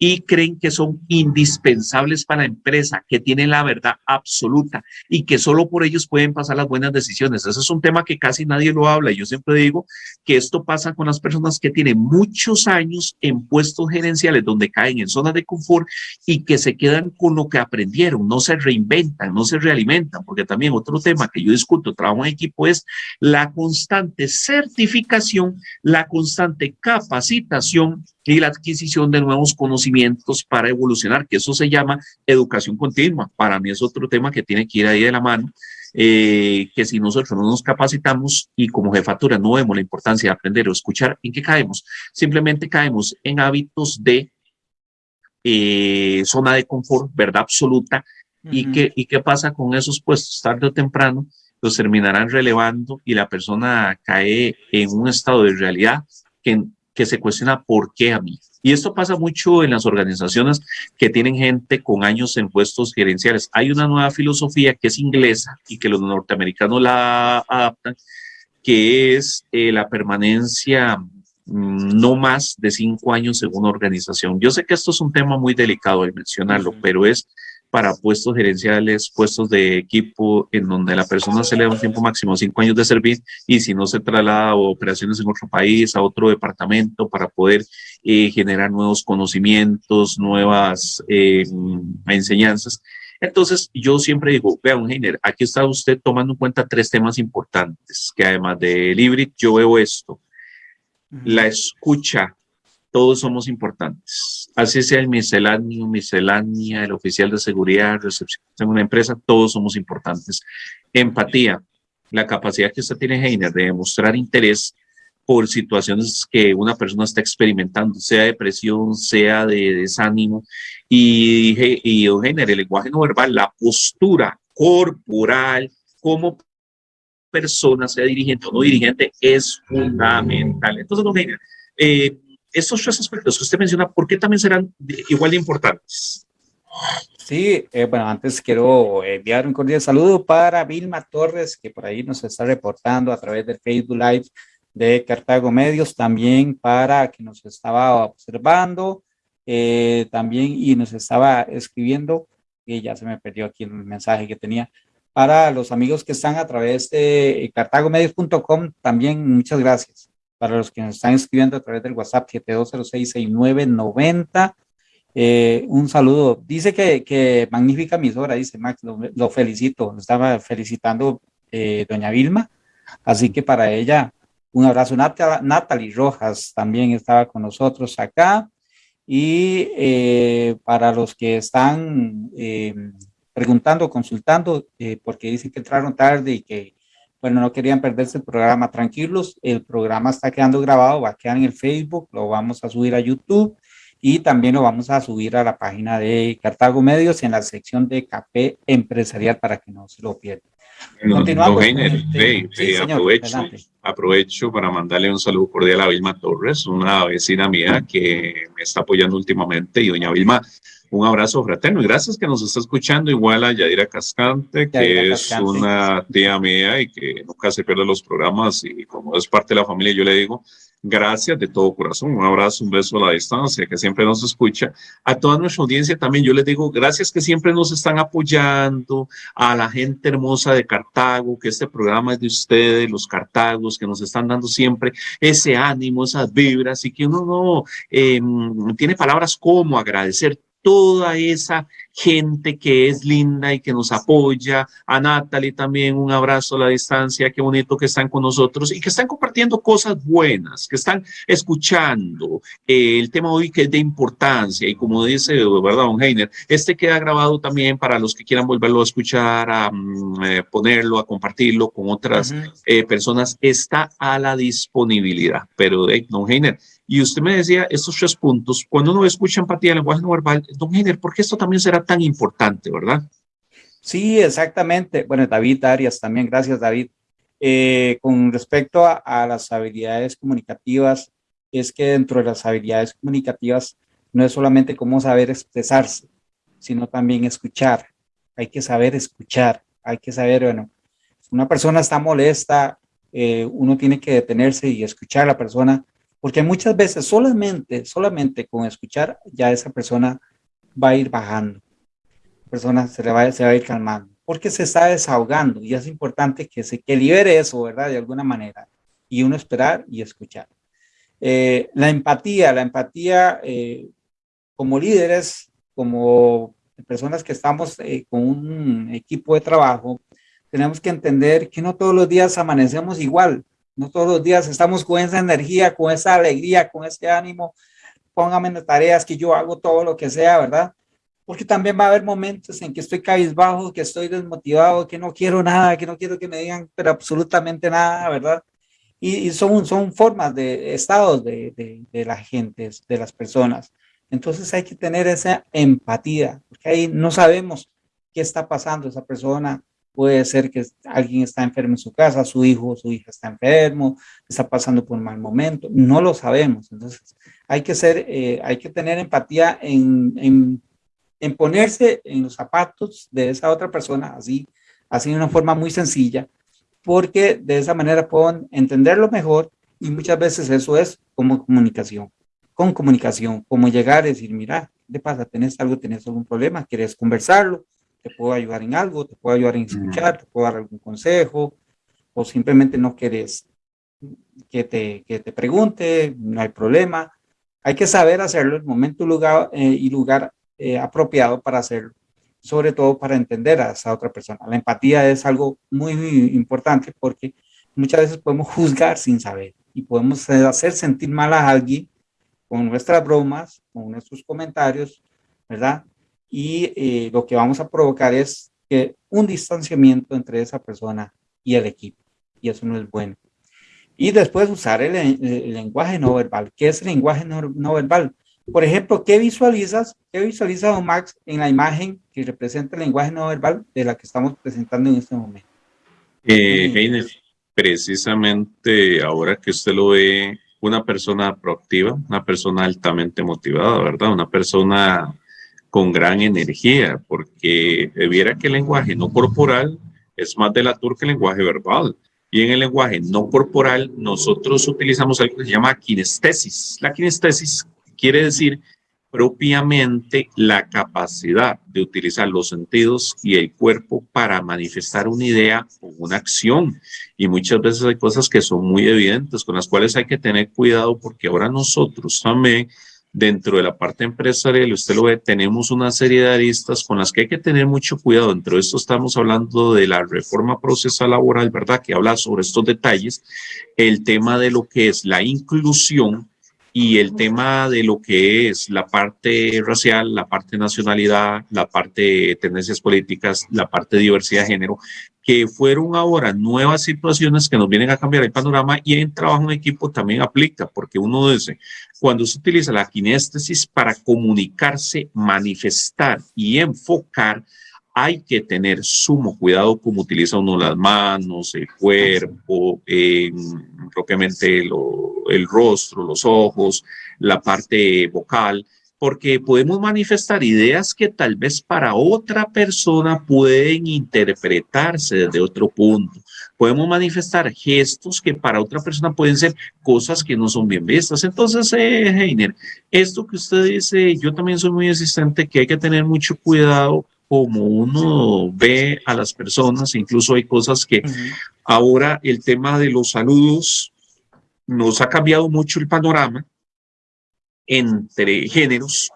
y creen que son indispensables para la empresa, que tienen la verdad absoluta y que solo por ellos pueden pasar las buenas decisiones. Ese es un tema que casi nadie lo habla. Yo siempre digo que esto pasa con las que tienen muchos años en puestos gerenciales donde caen en zonas de confort y que se quedan con lo que aprendieron, no se reinventan, no se realimentan, porque también otro tema que yo discuto, trabajo en equipo, es la constante certificación, la constante capacitación y la adquisición de nuevos conocimientos para evolucionar, que eso se llama educación continua. Para mí es otro tema que tiene que ir ahí de la mano, eh, que si nosotros no nos capacitamos y como jefatura no vemos la importancia de aprender o escuchar, ¿en qué caemos? Simplemente caemos en hábitos de eh, zona de confort, verdad absoluta, ¿Y, qué, ¿Y qué pasa con esos puestos? Tarde o temprano los terminarán relevando y la persona cae en un estado de realidad que, que se cuestiona por qué a mí. Y esto pasa mucho en las organizaciones que tienen gente con años en puestos gerenciales. Hay una nueva filosofía que es inglesa y que los norteamericanos la adaptan, que es eh, la permanencia mm, no más de cinco años en una organización. Yo sé que esto es un tema muy delicado de mencionarlo, pero es para puestos gerenciales, puestos de equipo, en donde la persona se le da un tiempo máximo cinco años de servir y si no se traslada a operaciones en otro país, a otro departamento para poder eh, generar nuevos conocimientos, nuevas eh, enseñanzas. Entonces, yo siempre digo, vea, un Heiner, aquí está usted tomando en cuenta tres temas importantes, que además de Libri, yo veo esto. La escucha todos somos importantes. Así sea el misceláneo, miscelánea, el oficial de seguridad, recepción en una empresa, todos somos importantes. Empatía, la capacidad que usted tiene, Heiner, de demostrar interés por situaciones que una persona está experimentando, sea depresión, sea de desánimo. Y, y Heiner, el lenguaje no verbal, la postura corporal, como persona, sea dirigente o no dirigente, es fundamental. Entonces, Heiner, eh, estos tres aspectos que usted menciona, ¿por qué también serán igual de importantes? Sí, eh, bueno, antes quiero enviar un cordial saludo para Vilma Torres, que por ahí nos está reportando a través del Facebook Live de Cartago Medios, también para que nos estaba observando, eh, también y nos estaba escribiendo, y ya se me perdió aquí el mensaje que tenía, para los amigos que están a través de cartagomedios.com, también muchas gracias para los que nos están escribiendo a través del WhatsApp 72066990. Eh, un saludo. Dice que, que magnífica emisora, dice Max, lo, felicito. Estaba felicitando eh, doña Vilma. Así que para ella, un abrazo. Natalie Rojas también estaba con nosotros acá. Y eh, para los que están preguntando, consultando, porque dicen que entraron tarde y que bueno, no querían perderse el programa. Tranquilos, el programa está quedando grabado, va a quedar en el Facebook, lo vamos a subir a YouTube y también lo vamos a subir a la página de Cartago Medios en la sección de Café Empresarial para que no se lo pierdan. Continuamos. aprovecho, aprovecho para mandarle un saludo cordial a Vilma Torres, una vecina mía que me está apoyando últimamente. Y doña Vilma, un abrazo fraterno y gracias que nos está escuchando. Igual a Yadira Cascante, que es una tía mía y que nunca se pierde los programas y como es parte de la familia, yo le digo gracias de todo corazón. Un abrazo, un beso a la distancia, que siempre nos escucha. A toda nuestra audiencia también yo les digo gracias que siempre nos están apoyando, a la gente hermosa de Cartago, que este programa es de ustedes, los Cartagos, que nos están dando siempre ese ánimo, esas vibras y que uno no em, tiene palabras como agradecer toda esa gente que es linda y que nos apoya, a Natalie también un abrazo a la distancia, qué bonito que están con nosotros y que están compartiendo cosas buenas, que están escuchando eh, el tema hoy que es de importancia y como dice, ¿verdad, don Heiner? Este queda grabado también para los que quieran volverlo a escuchar, a mm, eh, ponerlo, a compartirlo con otras eh, personas, está a la disponibilidad. Pero, don Heiner, y usted me decía estos tres puntos, cuando uno escucha empatía, lenguaje no verbal, don Heiner, ¿por qué esto también será tan importante, verdad? Sí, exactamente. Bueno, David Arias también, gracias David. Eh, con respecto a, a, las habilidades comunicativas, es que dentro de las habilidades comunicativas no es solamente cómo saber expresarse, sino también escuchar. Hay que saber escuchar, hay que saber, bueno, una persona está molesta, eh, uno tiene que detenerse y escuchar a la persona porque muchas veces solamente, solamente con escuchar, ya esa persona va a ir bajando. La persona se, le va, se va a ir calmando, porque se está desahogando y es importante que se que libere eso, ¿verdad? De alguna manera. Y uno esperar y escuchar. Eh, la empatía, la empatía eh, como líderes, como personas que estamos eh, con un equipo de trabajo, tenemos que entender que no todos los días amanecemos igual, no todos los días estamos con esa energía, con esa alegría, con ese ánimo. Póngame en tareas que yo hago todo lo que sea, ¿verdad? Porque también va a haber momentos en que estoy cabizbajo, que estoy desmotivado, que no quiero nada, que no quiero que me digan, pero absolutamente nada, ¿verdad? Y, son, son formas de estados de, de, de la de las personas. Entonces hay que tener esa empatía, porque ahí no sabemos qué está pasando esa persona, puede ser que alguien está enfermo en su casa, su hijo o su hija está enfermo, está pasando por un mal momento, no lo sabemos. Entonces, hay que, ser, eh, hay que tener empatía en, en, ponerse en los zapatos de esa otra persona, así, así de una forma muy sencilla, porque de esa manera pueden entenderlo mejor y muchas veces eso es como comunicación, con comunicación, como llegar y decir, mira, ¿qué te pasa? ¿Tenés algo? ¿Tenés algún problema? ¿Quieres conversarlo? Te puedo ayudar en algo, te puedo ayudar en escuchar, te puedo dar algún consejo, o simplemente no quieres que te, que te pregunte, no hay problema. Hay que saber hacerlo en el momento lugar, eh, y lugar eh, apropiado para hacerlo, sobre todo para entender a esa otra persona. La empatía es algo muy, muy importante porque muchas veces podemos juzgar sin saber y podemos hacer sentir mal a alguien con nuestras bromas, con nuestros comentarios, ¿verdad? Y eh, lo que vamos a provocar es que un distanciamiento entre esa persona y el equipo y eso no es bueno. Y después usar el, lenguaje no verbal. ¿Qué es el lenguaje no, verbal? Por ejemplo, ¿qué visualizas? ¿Qué visualiza Don Max en la imagen que representa el lenguaje no verbal de la que estamos presentando en este momento? Eh, precisamente ahora que usted lo ve, una persona proactiva, una persona altamente motivada, ¿verdad? Una persona con gran energía, porque viera que el lenguaje no corporal es más delator que el lenguaje verbal. Y en el lenguaje no corporal nosotros utilizamos algo que se llama kinestesis. La kinestesis quiere decir propiamente la capacidad de utilizar los sentidos y el cuerpo para manifestar una idea o una acción. Y muchas veces hay cosas que son muy evidentes, con las cuales hay que tener cuidado porque ahora nosotros también dentro de la parte empresarial, usted lo ve, tenemos una serie de aristas con las que hay que tener mucho cuidado. Dentro de esto estamos hablando de la reforma procesal laboral, ¿verdad? Que habla sobre estos detalles, el tema de lo que es la inclusión y el tema de lo que es la parte racial, la parte nacionalidad, la parte tendencias políticas, la parte de diversidad de género, que fueron ahora nuevas situaciones que nos vienen a cambiar el panorama y en trabajo en equipo también aplica, porque uno dice, cuando se utiliza la kinéstesis para comunicarse, manifestar y enfocar, hay que tener sumo cuidado como utiliza uno las manos, el cuerpo, propiamente el rostro, los ojos, la parte vocal, porque podemos manifestar ideas que tal vez para otra persona pueden interpretarse desde otro punto. Podemos manifestar gestos que para otra persona pueden ser cosas que no son bien vistas. Entonces, eh, Heiner, esto que usted dice, yo también soy muy insistente que hay que tener mucho cuidado como uno ve a las personas, incluso hay cosas que ahora el tema de los saludos nos ha cambiado mucho el panorama entre géneros,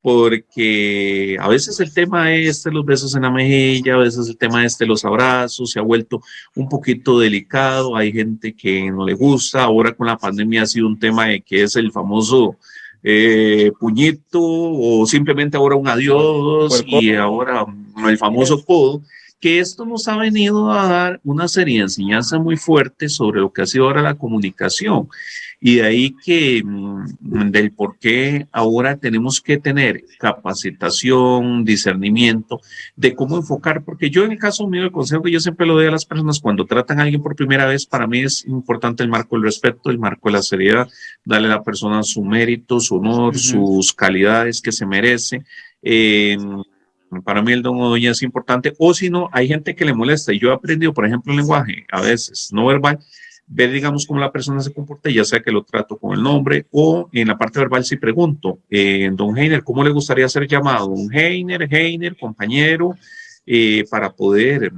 porque a veces el tema este, los besos en la mejilla, a veces el tema este, los abrazos, se ha vuelto un poquito delicado, hay gente que no le gusta, ahora con la pandemia ha sido un tema de que es el famoso eh, puñito o simplemente ahora un adiós y ahora el famoso codo, que esto nos ha venido a dar una serie de enseñanzas muy fuertes sobre lo que ha sido ahora la comunicación. Y de ahí que mm, del por qué ahora tenemos que tener capacitación, discernimiento de cómo enfocar, porque yo en el caso mío, el consejo que yo siempre lo doy a las personas cuando tratan a alguien por primera vez, para mí es importante el marco del respeto, el marco de la seriedad, darle a la persona su mérito, su honor, sus calidades que se merece. Eh, para mí el don doña es importante, o si no, hay gente que le molesta, y yo he aprendido, por ejemplo, el lenguaje, a veces no verbal, ver, digamos, cómo la persona se comporta, ya sea que lo trato con el nombre o en la parte verbal si pregunto, eh, don Heiner, ¿cómo le gustaría ser llamado? Don Heiner, Heiner, compañero, eh, para poder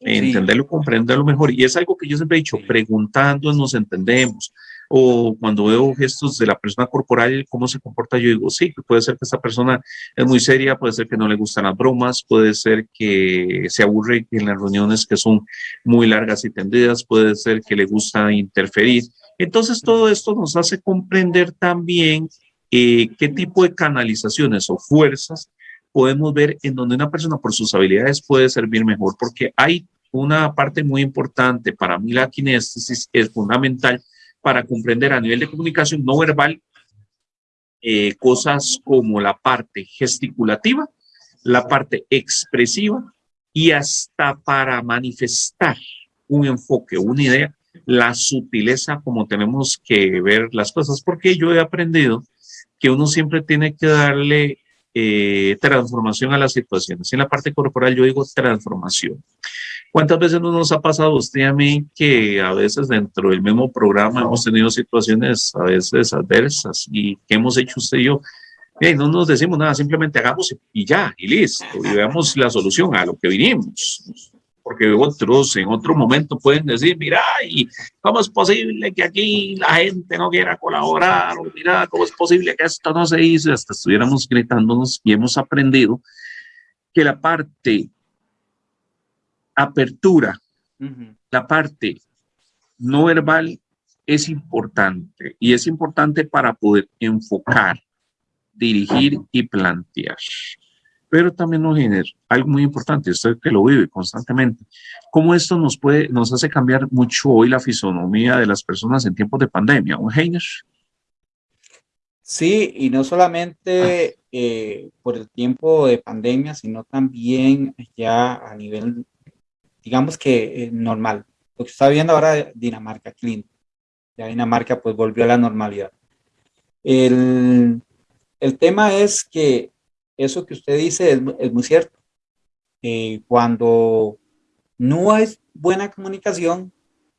entenderlo, comprenderlo mejor. Y es algo que yo siempre he dicho, preguntando nos entendemos o cuando veo gestos de la persona corporal, cómo se comporta, yo digo, sí, puede ser que esta persona es muy seria, puede ser que no le gustan las bromas, puede ser que se aburre en las reuniones que son muy largas y tendidas, puede ser que le gusta interferir. Entonces, todo esto nos hace comprender también eh, qué tipo de canalizaciones o fuerzas podemos ver en donde una persona por sus habilidades puede servir mejor, porque hay una parte muy importante, para mí la kinéstesis es fundamental, para comprender a nivel de comunicación no verbal eh, cosas como la parte gesticulativa la parte expresiva y hasta para manifestar un enfoque, una idea, la sutileza como tenemos que ver las cosas, porque yo he aprendido que uno siempre tiene que darle eh, transformación a las situaciones. En la parte corporal yo digo transformación. ¿Cuántas veces no nos ha pasado usted a mí que a veces dentro del mismo programa hemos tenido situaciones a veces adversas y que hemos hecho usted y yo? no nos decimos nada, simplemente hagamos y ya, y listo, y veamos la solución a lo que vinimos porque otros en otro momento pueden decir, mira, ¿y cómo es posible que aquí la gente no quiera colaborar? O mira, ¿cómo es posible que esto no se hizo? Hasta estuviéramos gritándonos y hemos aprendido que la parte apertura, la parte no verbal es importante y es importante para poder enfocar, dirigir y plantear. Pero también nos genera algo muy importante, usted que lo vive constantemente, cómo esto nos puede, nos hace cambiar mucho hoy la fisonomía de las personas en tiempos de pandemia, ¿un Heiner? Sí, y no solamente eh, por el tiempo de pandemia, sino también ya a nivel, digamos que eh, normal. Lo que está viendo ahora Dinamarca, Clint. Ya Dinamarca pues volvió a la normalidad. El, el tema es que eso que usted dice es, muy cierto. Eh, cuando no hay buena comunicación,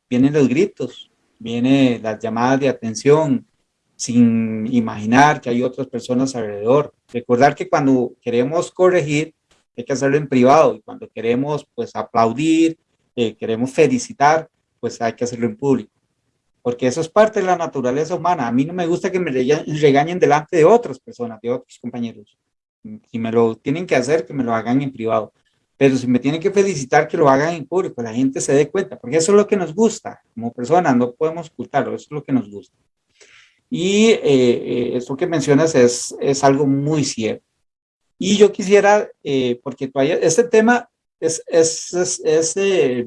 vienen los gritos, vienen las llamadas de atención, sin imaginar que hay otras personas alrededor. Recordar que cuando queremos corregir, hay que hacerlo en privado y cuando queremos pues aplaudir, eh, queremos felicitar, pues hay que hacerlo en público. Porque eso es parte de la naturaleza humana. A mí no me gusta que me regañen delante de otras personas, de otros compañeros. Si me lo tienen que hacer, que me lo hagan en privado. Pero si me tienen que felicitar, que lo hagan en público, la gente se dé cuenta, porque eso es lo que nos gusta como personas, no podemos ocultarlo, eso es lo que nos gusta. Y eh, eh, esto que mencionas es, es algo muy cierto. Y yo quisiera, eh, porque todavía este tema es, es, es, es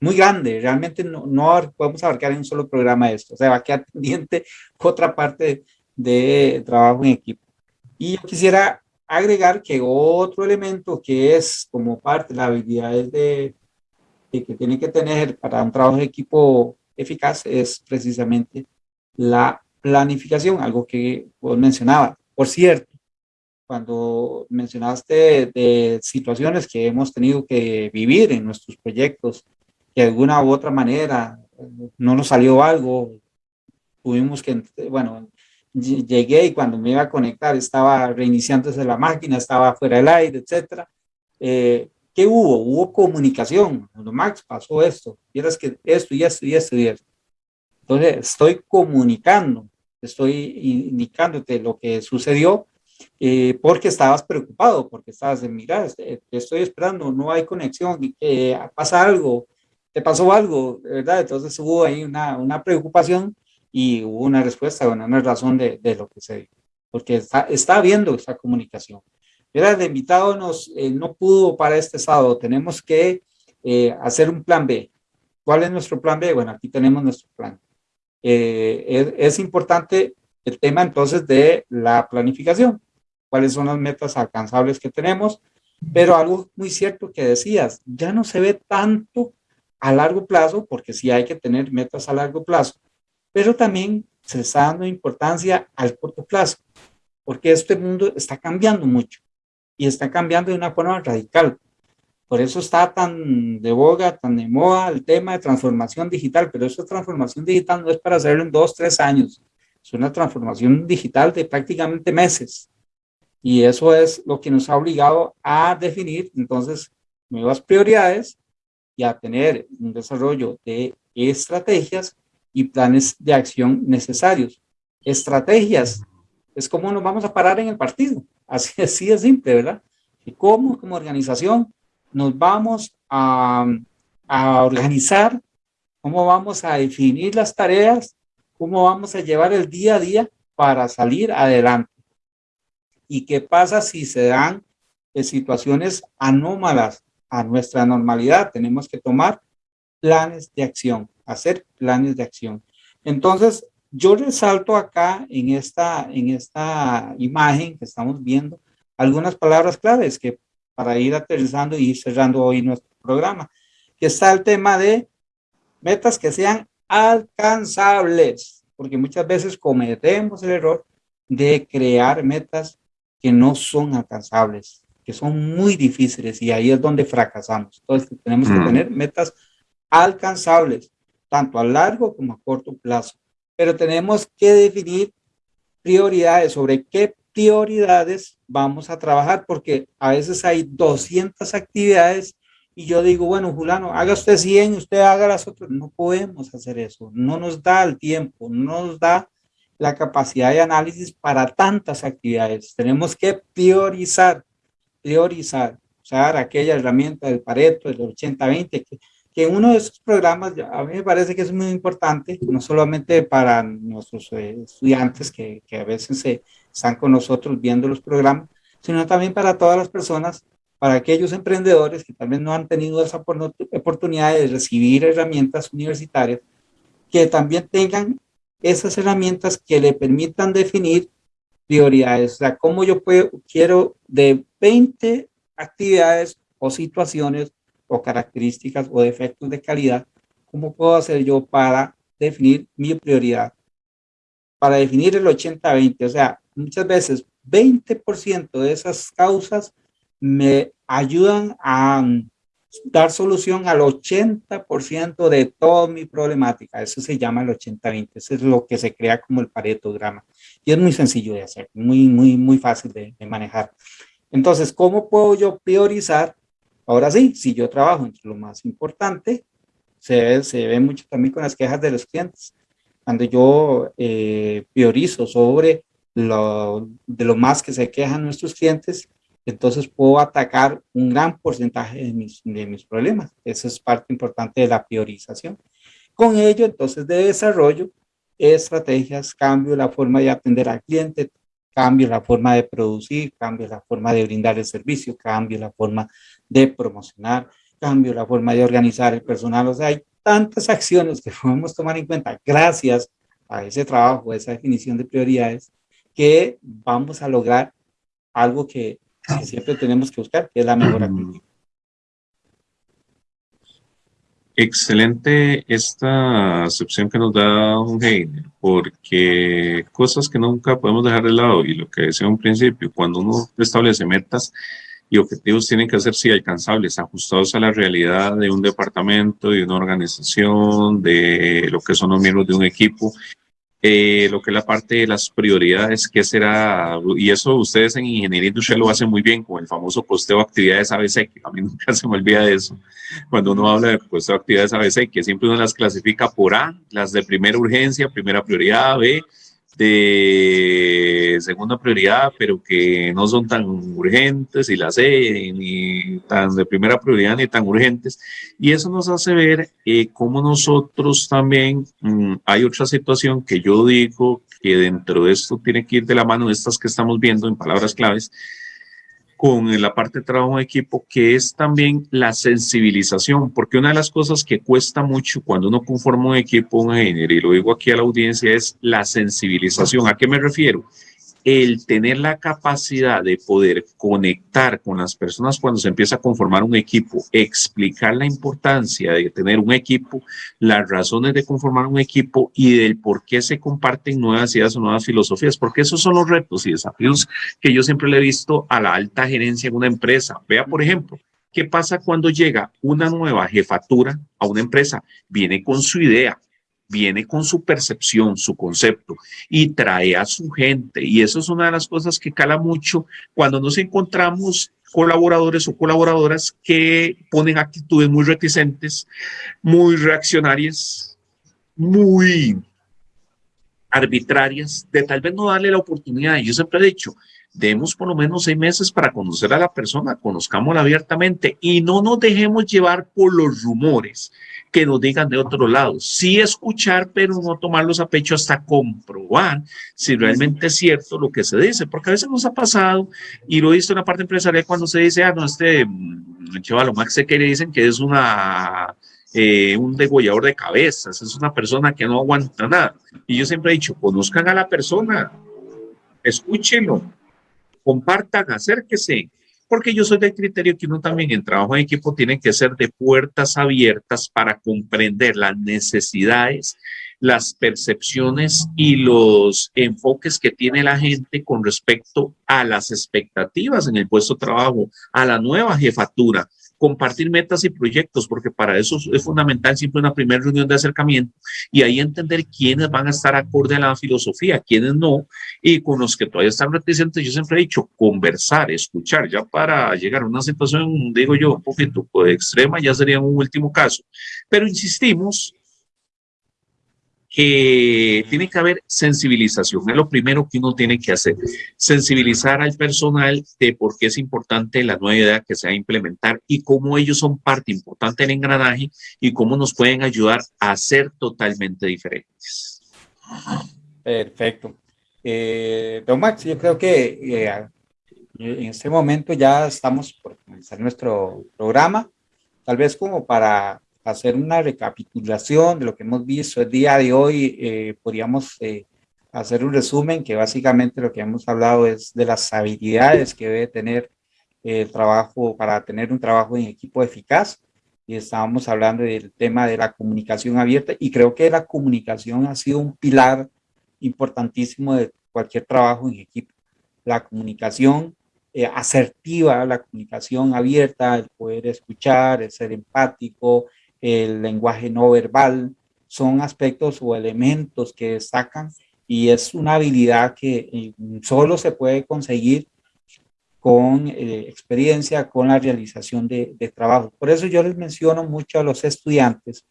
muy grande, realmente no, no podemos abarcar en un solo programa esto, o sea, va a quedar pendiente otra parte de trabajo en equipo. Y yo quisiera agregar que otro elemento que es como parte de las habilidades de, que tiene que tener para un trabajo de equipo eficaz es precisamente la planificación, algo que vos mencionabas. Por cierto, cuando mencionaste de situaciones que hemos tenido que vivir en nuestros proyectos, que de alguna u otra manera no nos salió algo, tuvimos que, bueno, llegué y cuando me iba a conectar estaba reiniciándose la máquina, estaba fuera del aire, etcétera. Eh, ¿Qué hubo? Hubo comunicación. Cuando Max pasó esto, vieras que esto y esto y esto y esto. Entonces estoy comunicando, estoy indicándote lo que sucedió eh, porque estabas preocupado, porque estabas de mirar, este, te estoy esperando, no hay conexión, eh, pasa algo, te pasó algo, ¿verdad? Entonces hubo ahí una, una preocupación y hubo una respuesta, bueno, una razón de, de lo que se dijo, porque está, está habiendo esa comunicación. Mira, el invitado nos, eh, no pudo para este sábado, tenemos que eh, hacer un plan B. ¿Cuál es nuestro plan B? Bueno, aquí tenemos nuestro plan. Eh, es, es, importante el tema entonces de la planificación. ¿Cuáles son las metas alcanzables que tenemos? Pero algo muy cierto que decías, ya no se ve tanto a largo plazo, porque sí hay que tener metas a largo plazo, pero también se está dando importancia al corto plazo, porque este mundo está cambiando mucho y está cambiando de una forma radical. Por eso está tan de boga, tan de moda el tema de transformación digital, pero esa transformación digital no es para hacerlo en dos, tres años, es una transformación digital de prácticamente meses. Y eso es lo que nos ha obligado a definir entonces nuevas prioridades y a tener un desarrollo de estrategias y planes de acción necesarios. Estrategias, es como nos vamos a parar en el partido, así, así de simple, ¿verdad? Y cómo como organización nos vamos a, a organizar, cómo vamos a definir las tareas, cómo vamos a llevar el día a día para salir adelante. ¿Y qué pasa si se dan eh, situaciones anómalas a nuestra normalidad? Tenemos que tomar planes de acción hacer planes de acción. Entonces, yo resalto acá en esta, en esta imagen que estamos viendo algunas palabras claves que para ir aterrizando y cerrando hoy nuestro programa, que está el tema de metas que sean alcanzables, porque muchas veces cometemos el error de crear metas que no son alcanzables, que son muy difíciles y ahí es donde fracasamos. Entonces tenemos que mm. tener metas alcanzables, tanto a largo como a corto plazo, pero tenemos que definir prioridades sobre qué prioridades vamos a trabajar, porque a veces hay 200 actividades y yo digo, bueno, Julano, haga usted 100, usted haga las otras. No podemos hacer eso, no nos da el tiempo, no nos da la capacidad de análisis para tantas actividades. Tenemos que priorizar, priorizar, usar aquella herramienta del Pareto, del 80-20, que, que uno de esos programas, a mí me parece que es muy importante, no solamente para nuestros eh, estudiantes que, que a veces se, están con nosotros viendo los programas, sino también para todas las personas, para aquellos emprendedores que también no han tenido esa oportunidad de recibir herramientas universitarias, que también tengan esas herramientas que le permitan definir prioridades. O sea, cómo yo puedo, quiero de 20 actividades o situaciones o características o defectos de calidad, ¿cómo puedo hacer yo para definir mi prioridad? Para definir el 80-20, o sea, muchas veces 20% de esas causas me ayudan a dar solución al 80% de toda mi problemática. Eso se llama el 80-20. Eso es lo que se crea como el paretograma. Y es muy sencillo de hacer, muy, muy, muy fácil de, manejar. Entonces, ¿cómo puedo yo priorizar? Ahora sí, si yo trabajo entre lo más importante, se ve, se ve mucho también con las quejas de los clientes. Cuando yo eh, priorizo sobre lo, de lo más que se quejan nuestros clientes, entonces puedo atacar un gran porcentaje de mis, de mis problemas. Esa es parte importante de la priorización. Con ello, entonces, de desarrollo, estrategias, cambio la forma de atender al cliente, cambio la forma de producir, cambio la forma de brindar el servicio, cambio la forma de promocionar, cambio la forma de organizar el personal. O sea, hay tantas acciones que podemos tomar en cuenta gracias a ese trabajo, a esa definición de prioridades, que vamos a lograr algo que que siempre tenemos que buscar, que es la mejora continua. Excelente esta acepción que nos da un Heine, porque cosas que nunca podemos dejar de lado y lo que decía un principio, cuando uno establece metas y objetivos tienen que ser sí alcanzables, ajustados a la realidad de un departamento, de una organización, de lo que son los miembros de un equipo eh, lo que es la parte de las prioridades, qué será, y eso ustedes en ingeniería industrial lo hacen muy bien con el famoso costeo de actividades ABC, que a mí nunca se me olvida de eso, cuando uno habla de costeo de actividades ABC, que siempre uno las clasifica por A, las de primera urgencia, primera prioridad, B, de segunda prioridad, pero que no son tan urgentes, y las C, ni tan de primera prioridad, ni tan urgentes. Y eso nos hace ver eh, cómo nosotros también, mm, hay otra situación que yo digo que dentro de esto tiene que ir de la mano de estas que estamos viendo en palabras claves, con la parte de trabajo en equipo, que es también la sensibilización, porque una de las cosas que cuesta mucho cuando uno conforma un equipo, un ingeniero, y lo digo aquí a la audiencia, es la sensibilización. ¿A qué me refiero? El tener la capacidad de poder conectar con las personas cuando se empieza a conformar un equipo, explicar la importancia de tener un equipo, las razones de conformar un equipo y del por qué se comparten nuevas ideas o nuevas filosofías, porque esos son los retos y desafíos que yo siempre le he visto a la alta gerencia en una empresa. Vea, por ejemplo, ¿qué pasa cuando llega una nueva jefatura a una empresa? Viene con su idea, viene con su percepción, su concepto y trae a su gente. Y eso es una de las cosas que cala mucho cuando nos encontramos colaboradores o colaboradoras que ponen actitudes muy reticentes, muy reaccionarias, muy arbitrarias, de tal vez no darle la oportunidad. Yo siempre he dicho, demos por lo menos seis meses para conocer a la persona, conozcámosla abiertamente y no nos dejemos llevar por los rumores que nos digan de otro lado. Sí escuchar, pero no tomarlos a pecho hasta comprobar si realmente es cierto lo que se dice, porque a veces nos ha pasado, y lo he visto en la parte empresarial cuando se dice, ah, no, este mm, chaval, más que le dicen que es una... Eh, un degollador de cabezas, es una persona que no aguanta nada. Y yo siempre he dicho, conozcan a la persona, escúchenlo, compartan, acérquese, porque yo soy del criterio que uno también en trabajo en equipo tiene que ser de puertas abiertas para comprender las necesidades, las percepciones y los enfoques que tiene la gente con respecto a las expectativas en el puesto de trabajo, a la nueva jefatura, compartir metas y proyectos, porque para eso es fundamental siempre una primera reunión de acercamiento y ahí entender quiénes van a estar acorde a la filosofía, quiénes no, y con los que todavía están reticentes, yo siempre he dicho, conversar, escuchar, ya para llegar a una situación, digo yo, un poquito extrema, ya sería un último caso. Pero insistimos que tiene que haber sensibilización. Es lo primero que uno tiene que hacer. Sensibilizar al personal de por qué es importante la nueva idea que se va a implementar y cómo ellos son parte importante del engranaje y cómo nos pueden ayudar a ser totalmente diferentes. Perfecto. Eh, don Max, yo creo que eh, en este momento ya estamos por comenzar nuestro programa. Tal vez como para hacer una recapitulación de lo que hemos visto el día de hoy, eh, podríamos eh, hacer un resumen que básicamente lo que hemos hablado es de las habilidades que debe tener el trabajo para tener un trabajo en equipo eficaz. Y estábamos hablando del tema de la comunicación abierta y creo que la comunicación ha sido un pilar importantísimo de cualquier trabajo en equipo. La comunicación eh, asertiva, la comunicación abierta, el poder escuchar, el ser empático, el lenguaje no verbal, son aspectos o elementos que destacan y es una habilidad que eh, solo se puede conseguir con eh, experiencia, con la realización de, de, trabajo. Por eso yo les menciono mucho a los estudiantes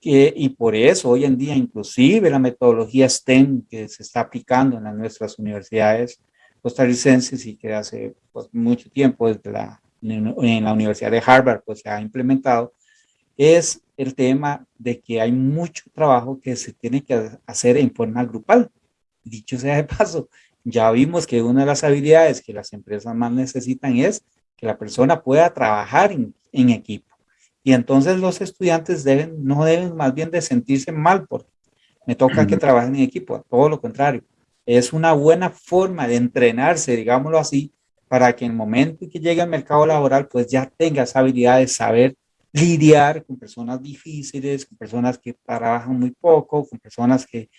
que, y por eso hoy en día inclusive la metodología STEM que se está aplicando en nuestras universidades costarricenses y que hace pues, mucho tiempo desde la, en la Universidad de Harvard pues se ha implementado, es el tema de que hay mucho trabajo que se tiene que hacer en forma grupal. Dicho sea de paso, ya vimos que una de las habilidades que las empresas más necesitan es que la persona pueda trabajar en, equipo. Y entonces los estudiantes deben, no deben más bien de sentirse mal porque me toca que trabajen en equipo, todo lo contrario. Es una buena forma de entrenarse, digámoslo así, para que en el momento en que llegue al mercado laboral, pues ya tenga esa habilidad de saber lidiar con personas difíciles, con personas que trabajan muy poco, con personas que,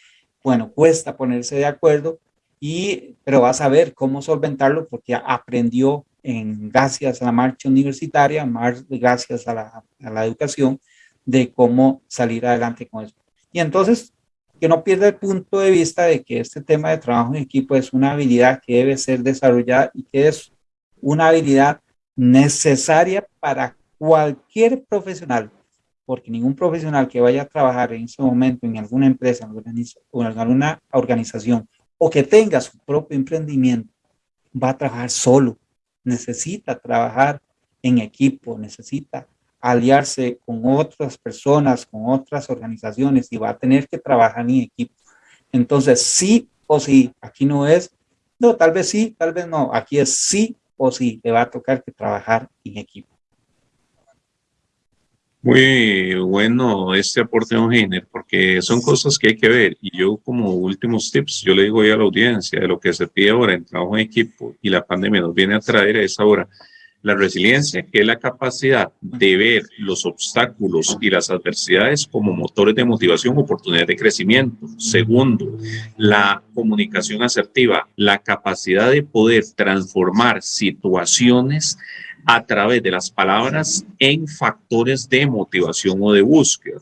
bueno, cuesta ponerse de acuerdo, y, pero va a saber cómo solventarlo porque aprendió en, gracias a la marcha universitaria, más gracias a la, a la educación, de cómo salir adelante con eso. Y entonces, que no pierda el punto de vista de que este tema de trabajo en equipo es una habilidad que debe ser desarrollada y que es una habilidad necesaria para cualquier profesional, porque ningún profesional que vaya a trabajar en ese momento en alguna empresa o en alguna organización o que tenga su propio emprendimiento, va a trabajar solo. Necesita trabajar en equipo, necesita aliarse con otras personas, con otras organizaciones y va a tener que trabajar en equipo. Entonces, sí o sí, aquí no es, no, tal vez sí, tal vez no, aquí es sí o sí, le va a tocar que trabajar en equipo. Muy bueno este aporte, don Heiner, porque son cosas que hay que ver. Y yo como últimos tips, yo le digo a la audiencia de lo que se pide ahora en trabajo en equipo y la pandemia nos viene a traer a esa hora la resiliencia, que es la capacidad de ver los obstáculos y las adversidades como motores de motivación, oportunidades de crecimiento. Segundo, la comunicación asertiva, la capacidad de poder transformar situaciones a través de las palabras en factores de motivación o de búsqueda.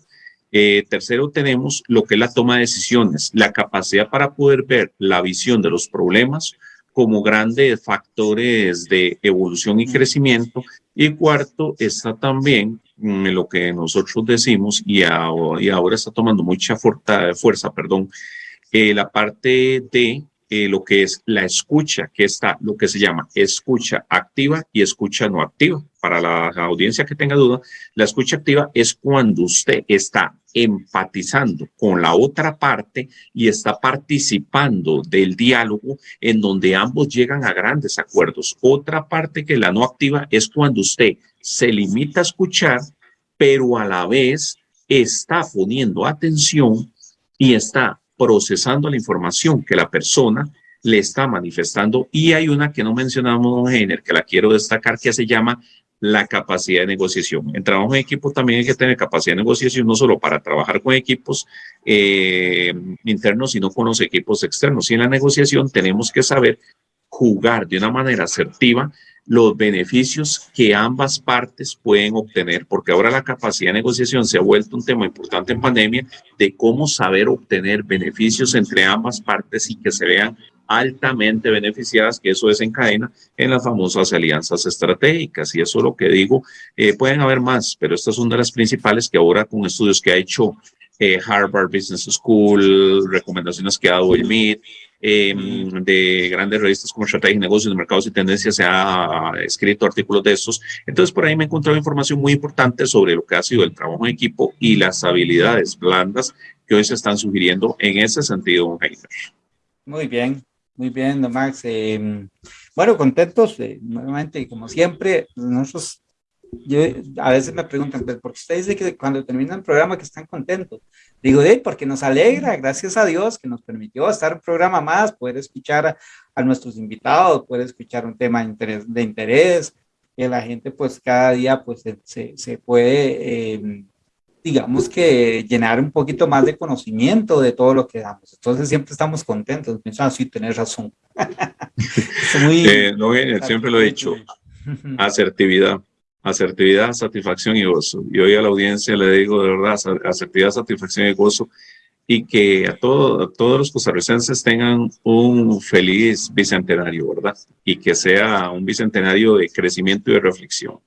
Eh, tercero, tenemos lo que es la toma de decisiones, la capacidad para poder ver la visión de los problemas como grandes factores de evolución y crecimiento. Y cuarto, está también mm, lo que nosotros decimos y, ahora está tomando mucha fuerza, perdón, eh, la parte de eh, lo que es la escucha, que está lo que se llama escucha activa y escucha no activa. Para la audiencia que tenga duda, la escucha activa es cuando usted está empatizando con la otra parte y está participando del diálogo en donde ambos llegan a grandes acuerdos. Otra parte que la no activa es cuando usted se limita a escuchar, pero a la vez está poniendo atención y está procesando la información que la persona le está manifestando. Y hay una que no mencionamos, don Heiner, que la quiero destacar, que se llama la capacidad de negociación. En trabajo en equipo también hay que tener capacidad de negociación, no solo para trabajar con equipos eh, internos, sino con los equipos externos. Y en la negociación tenemos que saber jugar de una manera asertiva los beneficios que ambas partes pueden obtener, porque ahora la capacidad de negociación se ha vuelto un tema importante en pandemia de cómo saber obtener beneficios entre ambas partes y que se vean altamente beneficiadas, que eso desencadena en las famosas alianzas estratégicas. Y eso es lo que digo, eh, pueden haber más, pero estas son de las principales que ahora con estudios que ha hecho eh, Harvard Business School, recomendaciones que ha dado el MIT, em, de grandes revistas como Estrategia y Negocios de Mercados y Tendencias, se ha escrito artículos de estos. Entonces, por ahí me he encontrado información muy importante sobre lo que ha sido el trabajo en equipo y las habilidades blandas que hoy se están sugiriendo en ese sentido, Muy bien, muy bien, don Max. Em, bueno, contentos, eh, nuevamente, como siempre, nosotros, yo, a veces me preguntan, ¿por qué usted dice que cuando termina el programa que están contentos? Digo, de porque nos alegra, gracias a Dios, que nos permitió estar un programa más, poder escuchar a, nuestros invitados, poder escuchar un tema de interés, de interés, que la gente pues cada día pues se, se puede... Eh, digamos que llenar un poquito más de conocimiento de todo lo que damos. Entonces siempre estamos contentos. Piensan, sí, tenés razón. Eh, no, siempre lo he dicho. Asertividad. Asertividad, satisfacción y gozo. Y hoy a la audiencia le digo de verdad, asertividad, satisfacción y gozo. Y que a, todo, todos los costarricenses tengan un feliz bicentenario, ¿verdad? Y que sea un bicentenario de crecimiento y de reflexión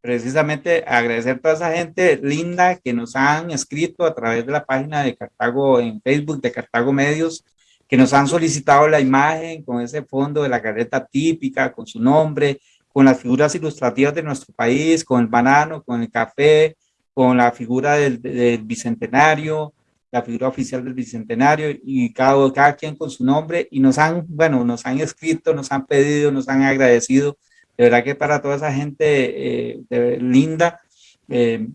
precisamente agradecer a toda esa gente linda que nos han escrito a través de la página de Cartago en Facebook, de Cartago Medios, que nos han solicitado la imagen con ese fondo de la carreta típica, con su nombre, con las figuras ilustrativas de nuestro país, con el banano, con el café, con la figura del, bicentenario, la figura oficial del bicentenario y cada, cada quien con su nombre y nos han, bueno, nos han escrito, nos han pedido, nos han agradecido. De verdad que para toda esa gente eh, linda, eh,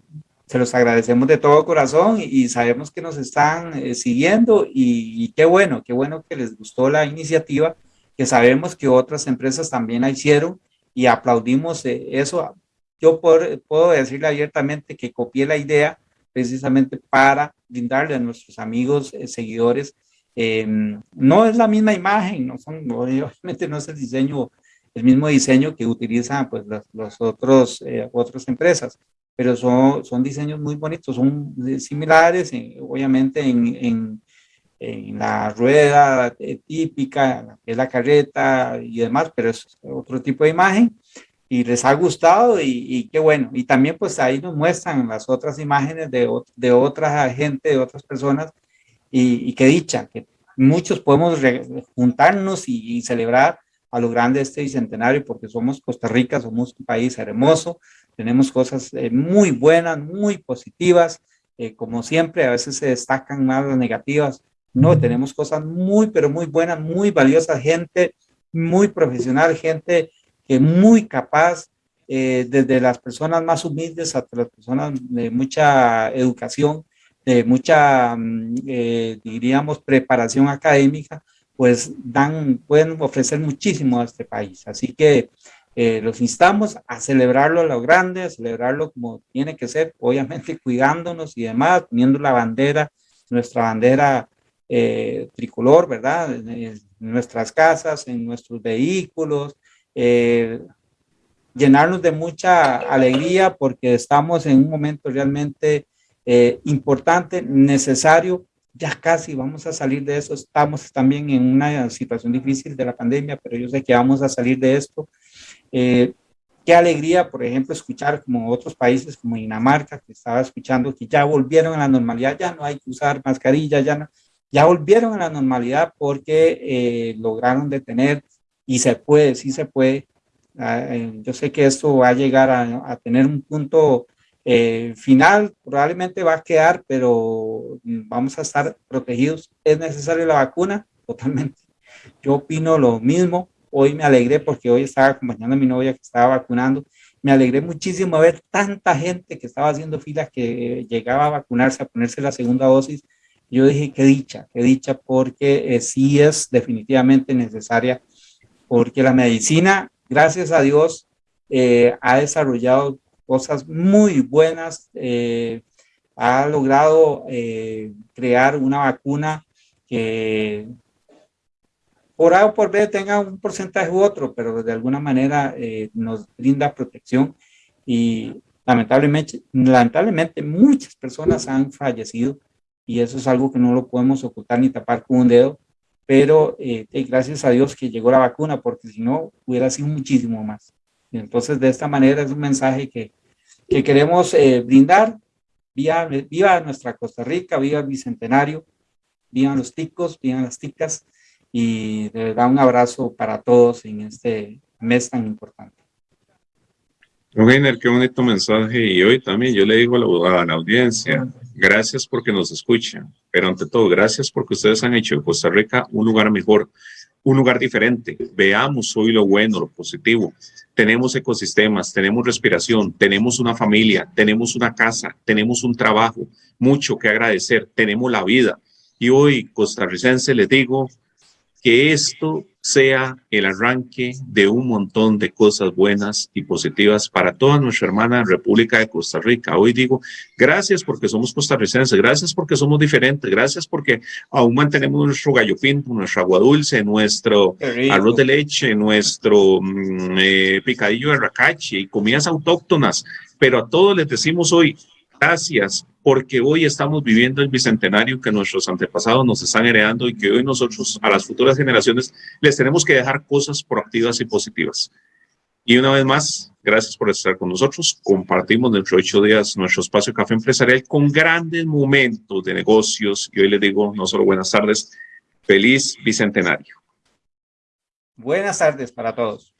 se los agradecemos de todo corazón y, sabemos que nos están eh, siguiendo y, qué bueno, qué bueno que les gustó la iniciativa, que sabemos que otras empresas también la hicieron y aplaudimos eso. Yo puedo decirle abiertamente que copié la idea precisamente para brindarle a nuestros amigos, seguidores, no es la misma imagen, no son, obviamente no es el diseño el mismo diseño que utilizan pues las otros, eh, otras empresas, pero son, son diseños muy bonitos, son similares, obviamente en, en, en, la rueda eh, típica, es la carreta y demás, pero es otro tipo de imagen. Y les ha gustado y, qué bueno. Y también pues ahí nos muestran las otras imágenes de, de otra gente, de otras personas. Y, y qué dicha, que muchos podemos juntarnos y, y celebrar a lo grande este bicentenario, porque somos Costa Rica, somos un país hermoso, tenemos cosas eh, muy buenas, muy positivas, eh, como siempre, a veces se destacan más las negativas, no, tenemos cosas muy, pero muy buenas, muy valiosas, gente muy profesional, gente que muy capaz, eh, desde las personas más humildes hasta las personas de mucha educación, de mucha, mm, diríamos, preparación académica, pues dan, pueden ofrecer muchísimo a este país. Así que eh, los instamos a celebrarlo a lo grande, a celebrarlo como tiene que ser, obviamente cuidándonos y demás, poniendo la bandera, nuestra bandera eh, tricolor, ¿verdad? En, nuestras casas, en nuestros vehículos, eh, llenarnos de mucha alegría porque estamos en un momento realmente importante, necesario ya casi vamos a salir de eso. Estamos también en una situación difícil de la pandemia, pero yo sé que vamos a salir de esto. Eh, qué alegría, por ejemplo, escuchar como otros países como Dinamarca, que estaba escuchando que ya volvieron a la normalidad, ya no hay que usar mascarilla, ya no, ya volvieron a la normalidad porque eh, lograron detener y se puede, sí se puede. Ah, eh, yo sé que esto va a llegar a, a tener un punto eh, final probablemente va a quedar, pero vamos a estar protegidos. ¿Es necesaria la vacuna? Totalmente. Yo opino lo mismo. Hoy me alegré porque hoy estaba acompañando a mi novia que estaba vacunando. Me alegré muchísimo ver tanta gente que estaba haciendo filas que llegaba a vacunarse, a ponerse la segunda dosis. Yo dije, qué dicha, qué dicha, porque sí es definitivamente necesaria, porque la medicina, gracias a Dios, ha desarrollado cosas muy buenas, ha logrado crear una vacuna que por A o por B tenga un porcentaje u otro, pero de alguna manera eh, nos brinda protección y lamentablemente, lamentablemente muchas personas han fallecido y eso es algo que no lo podemos ocultar ni tapar con un dedo, pero eh, gracias a Dios que llegó la vacuna porque si no hubiera sido muchísimo más. entonces de esta manera es un mensaje que, que queremos eh, brindar, viva, viva nuestra Costa Rica, viva el Bicentenario, vivan los ticos, vivan las ticas, y de verdad un abrazo para todos en este mes tan importante. Eugenio, qué bonito mensaje y hoy también yo le digo a la, audiencia, gracias porque nos escuchan, pero ante todo, gracias porque ustedes han hecho de Costa Rica un lugar mejor, un lugar diferente. Veamos hoy lo bueno, lo positivo. Tenemos ecosistemas, tenemos respiración, tenemos una familia, tenemos una casa, tenemos un trabajo, mucho que agradecer, tenemos la vida. Y hoy, costarricense, les digo, que esto sea el arranque de un montón de cosas buenas y positivas para toda nuestra hermana República de Costa Rica. Hoy digo, gracias porque somos costarricenses, gracias porque somos diferentes, gracias porque aún mantenemos nuestro gallo pinto, nuestra agua dulce, nuestro arroz de leche, nuestro mm, eh, picadillo de racache y comidas autóctonas. Pero a todos les decimos hoy, gracias porque hoy estamos viviendo el bicentenario que nuestros antepasados nos están heredando y que hoy nosotros a las futuras generaciones les tenemos que dejar cosas proactivas y positivas. Y una vez más, gracias por estar con nosotros. Compartimos dentro de ocho días nuestro espacio Café Empresarial con grandes momentos de negocios. Y hoy les digo, no solo buenas tardes, feliz bicentenario. Buenas tardes para todos.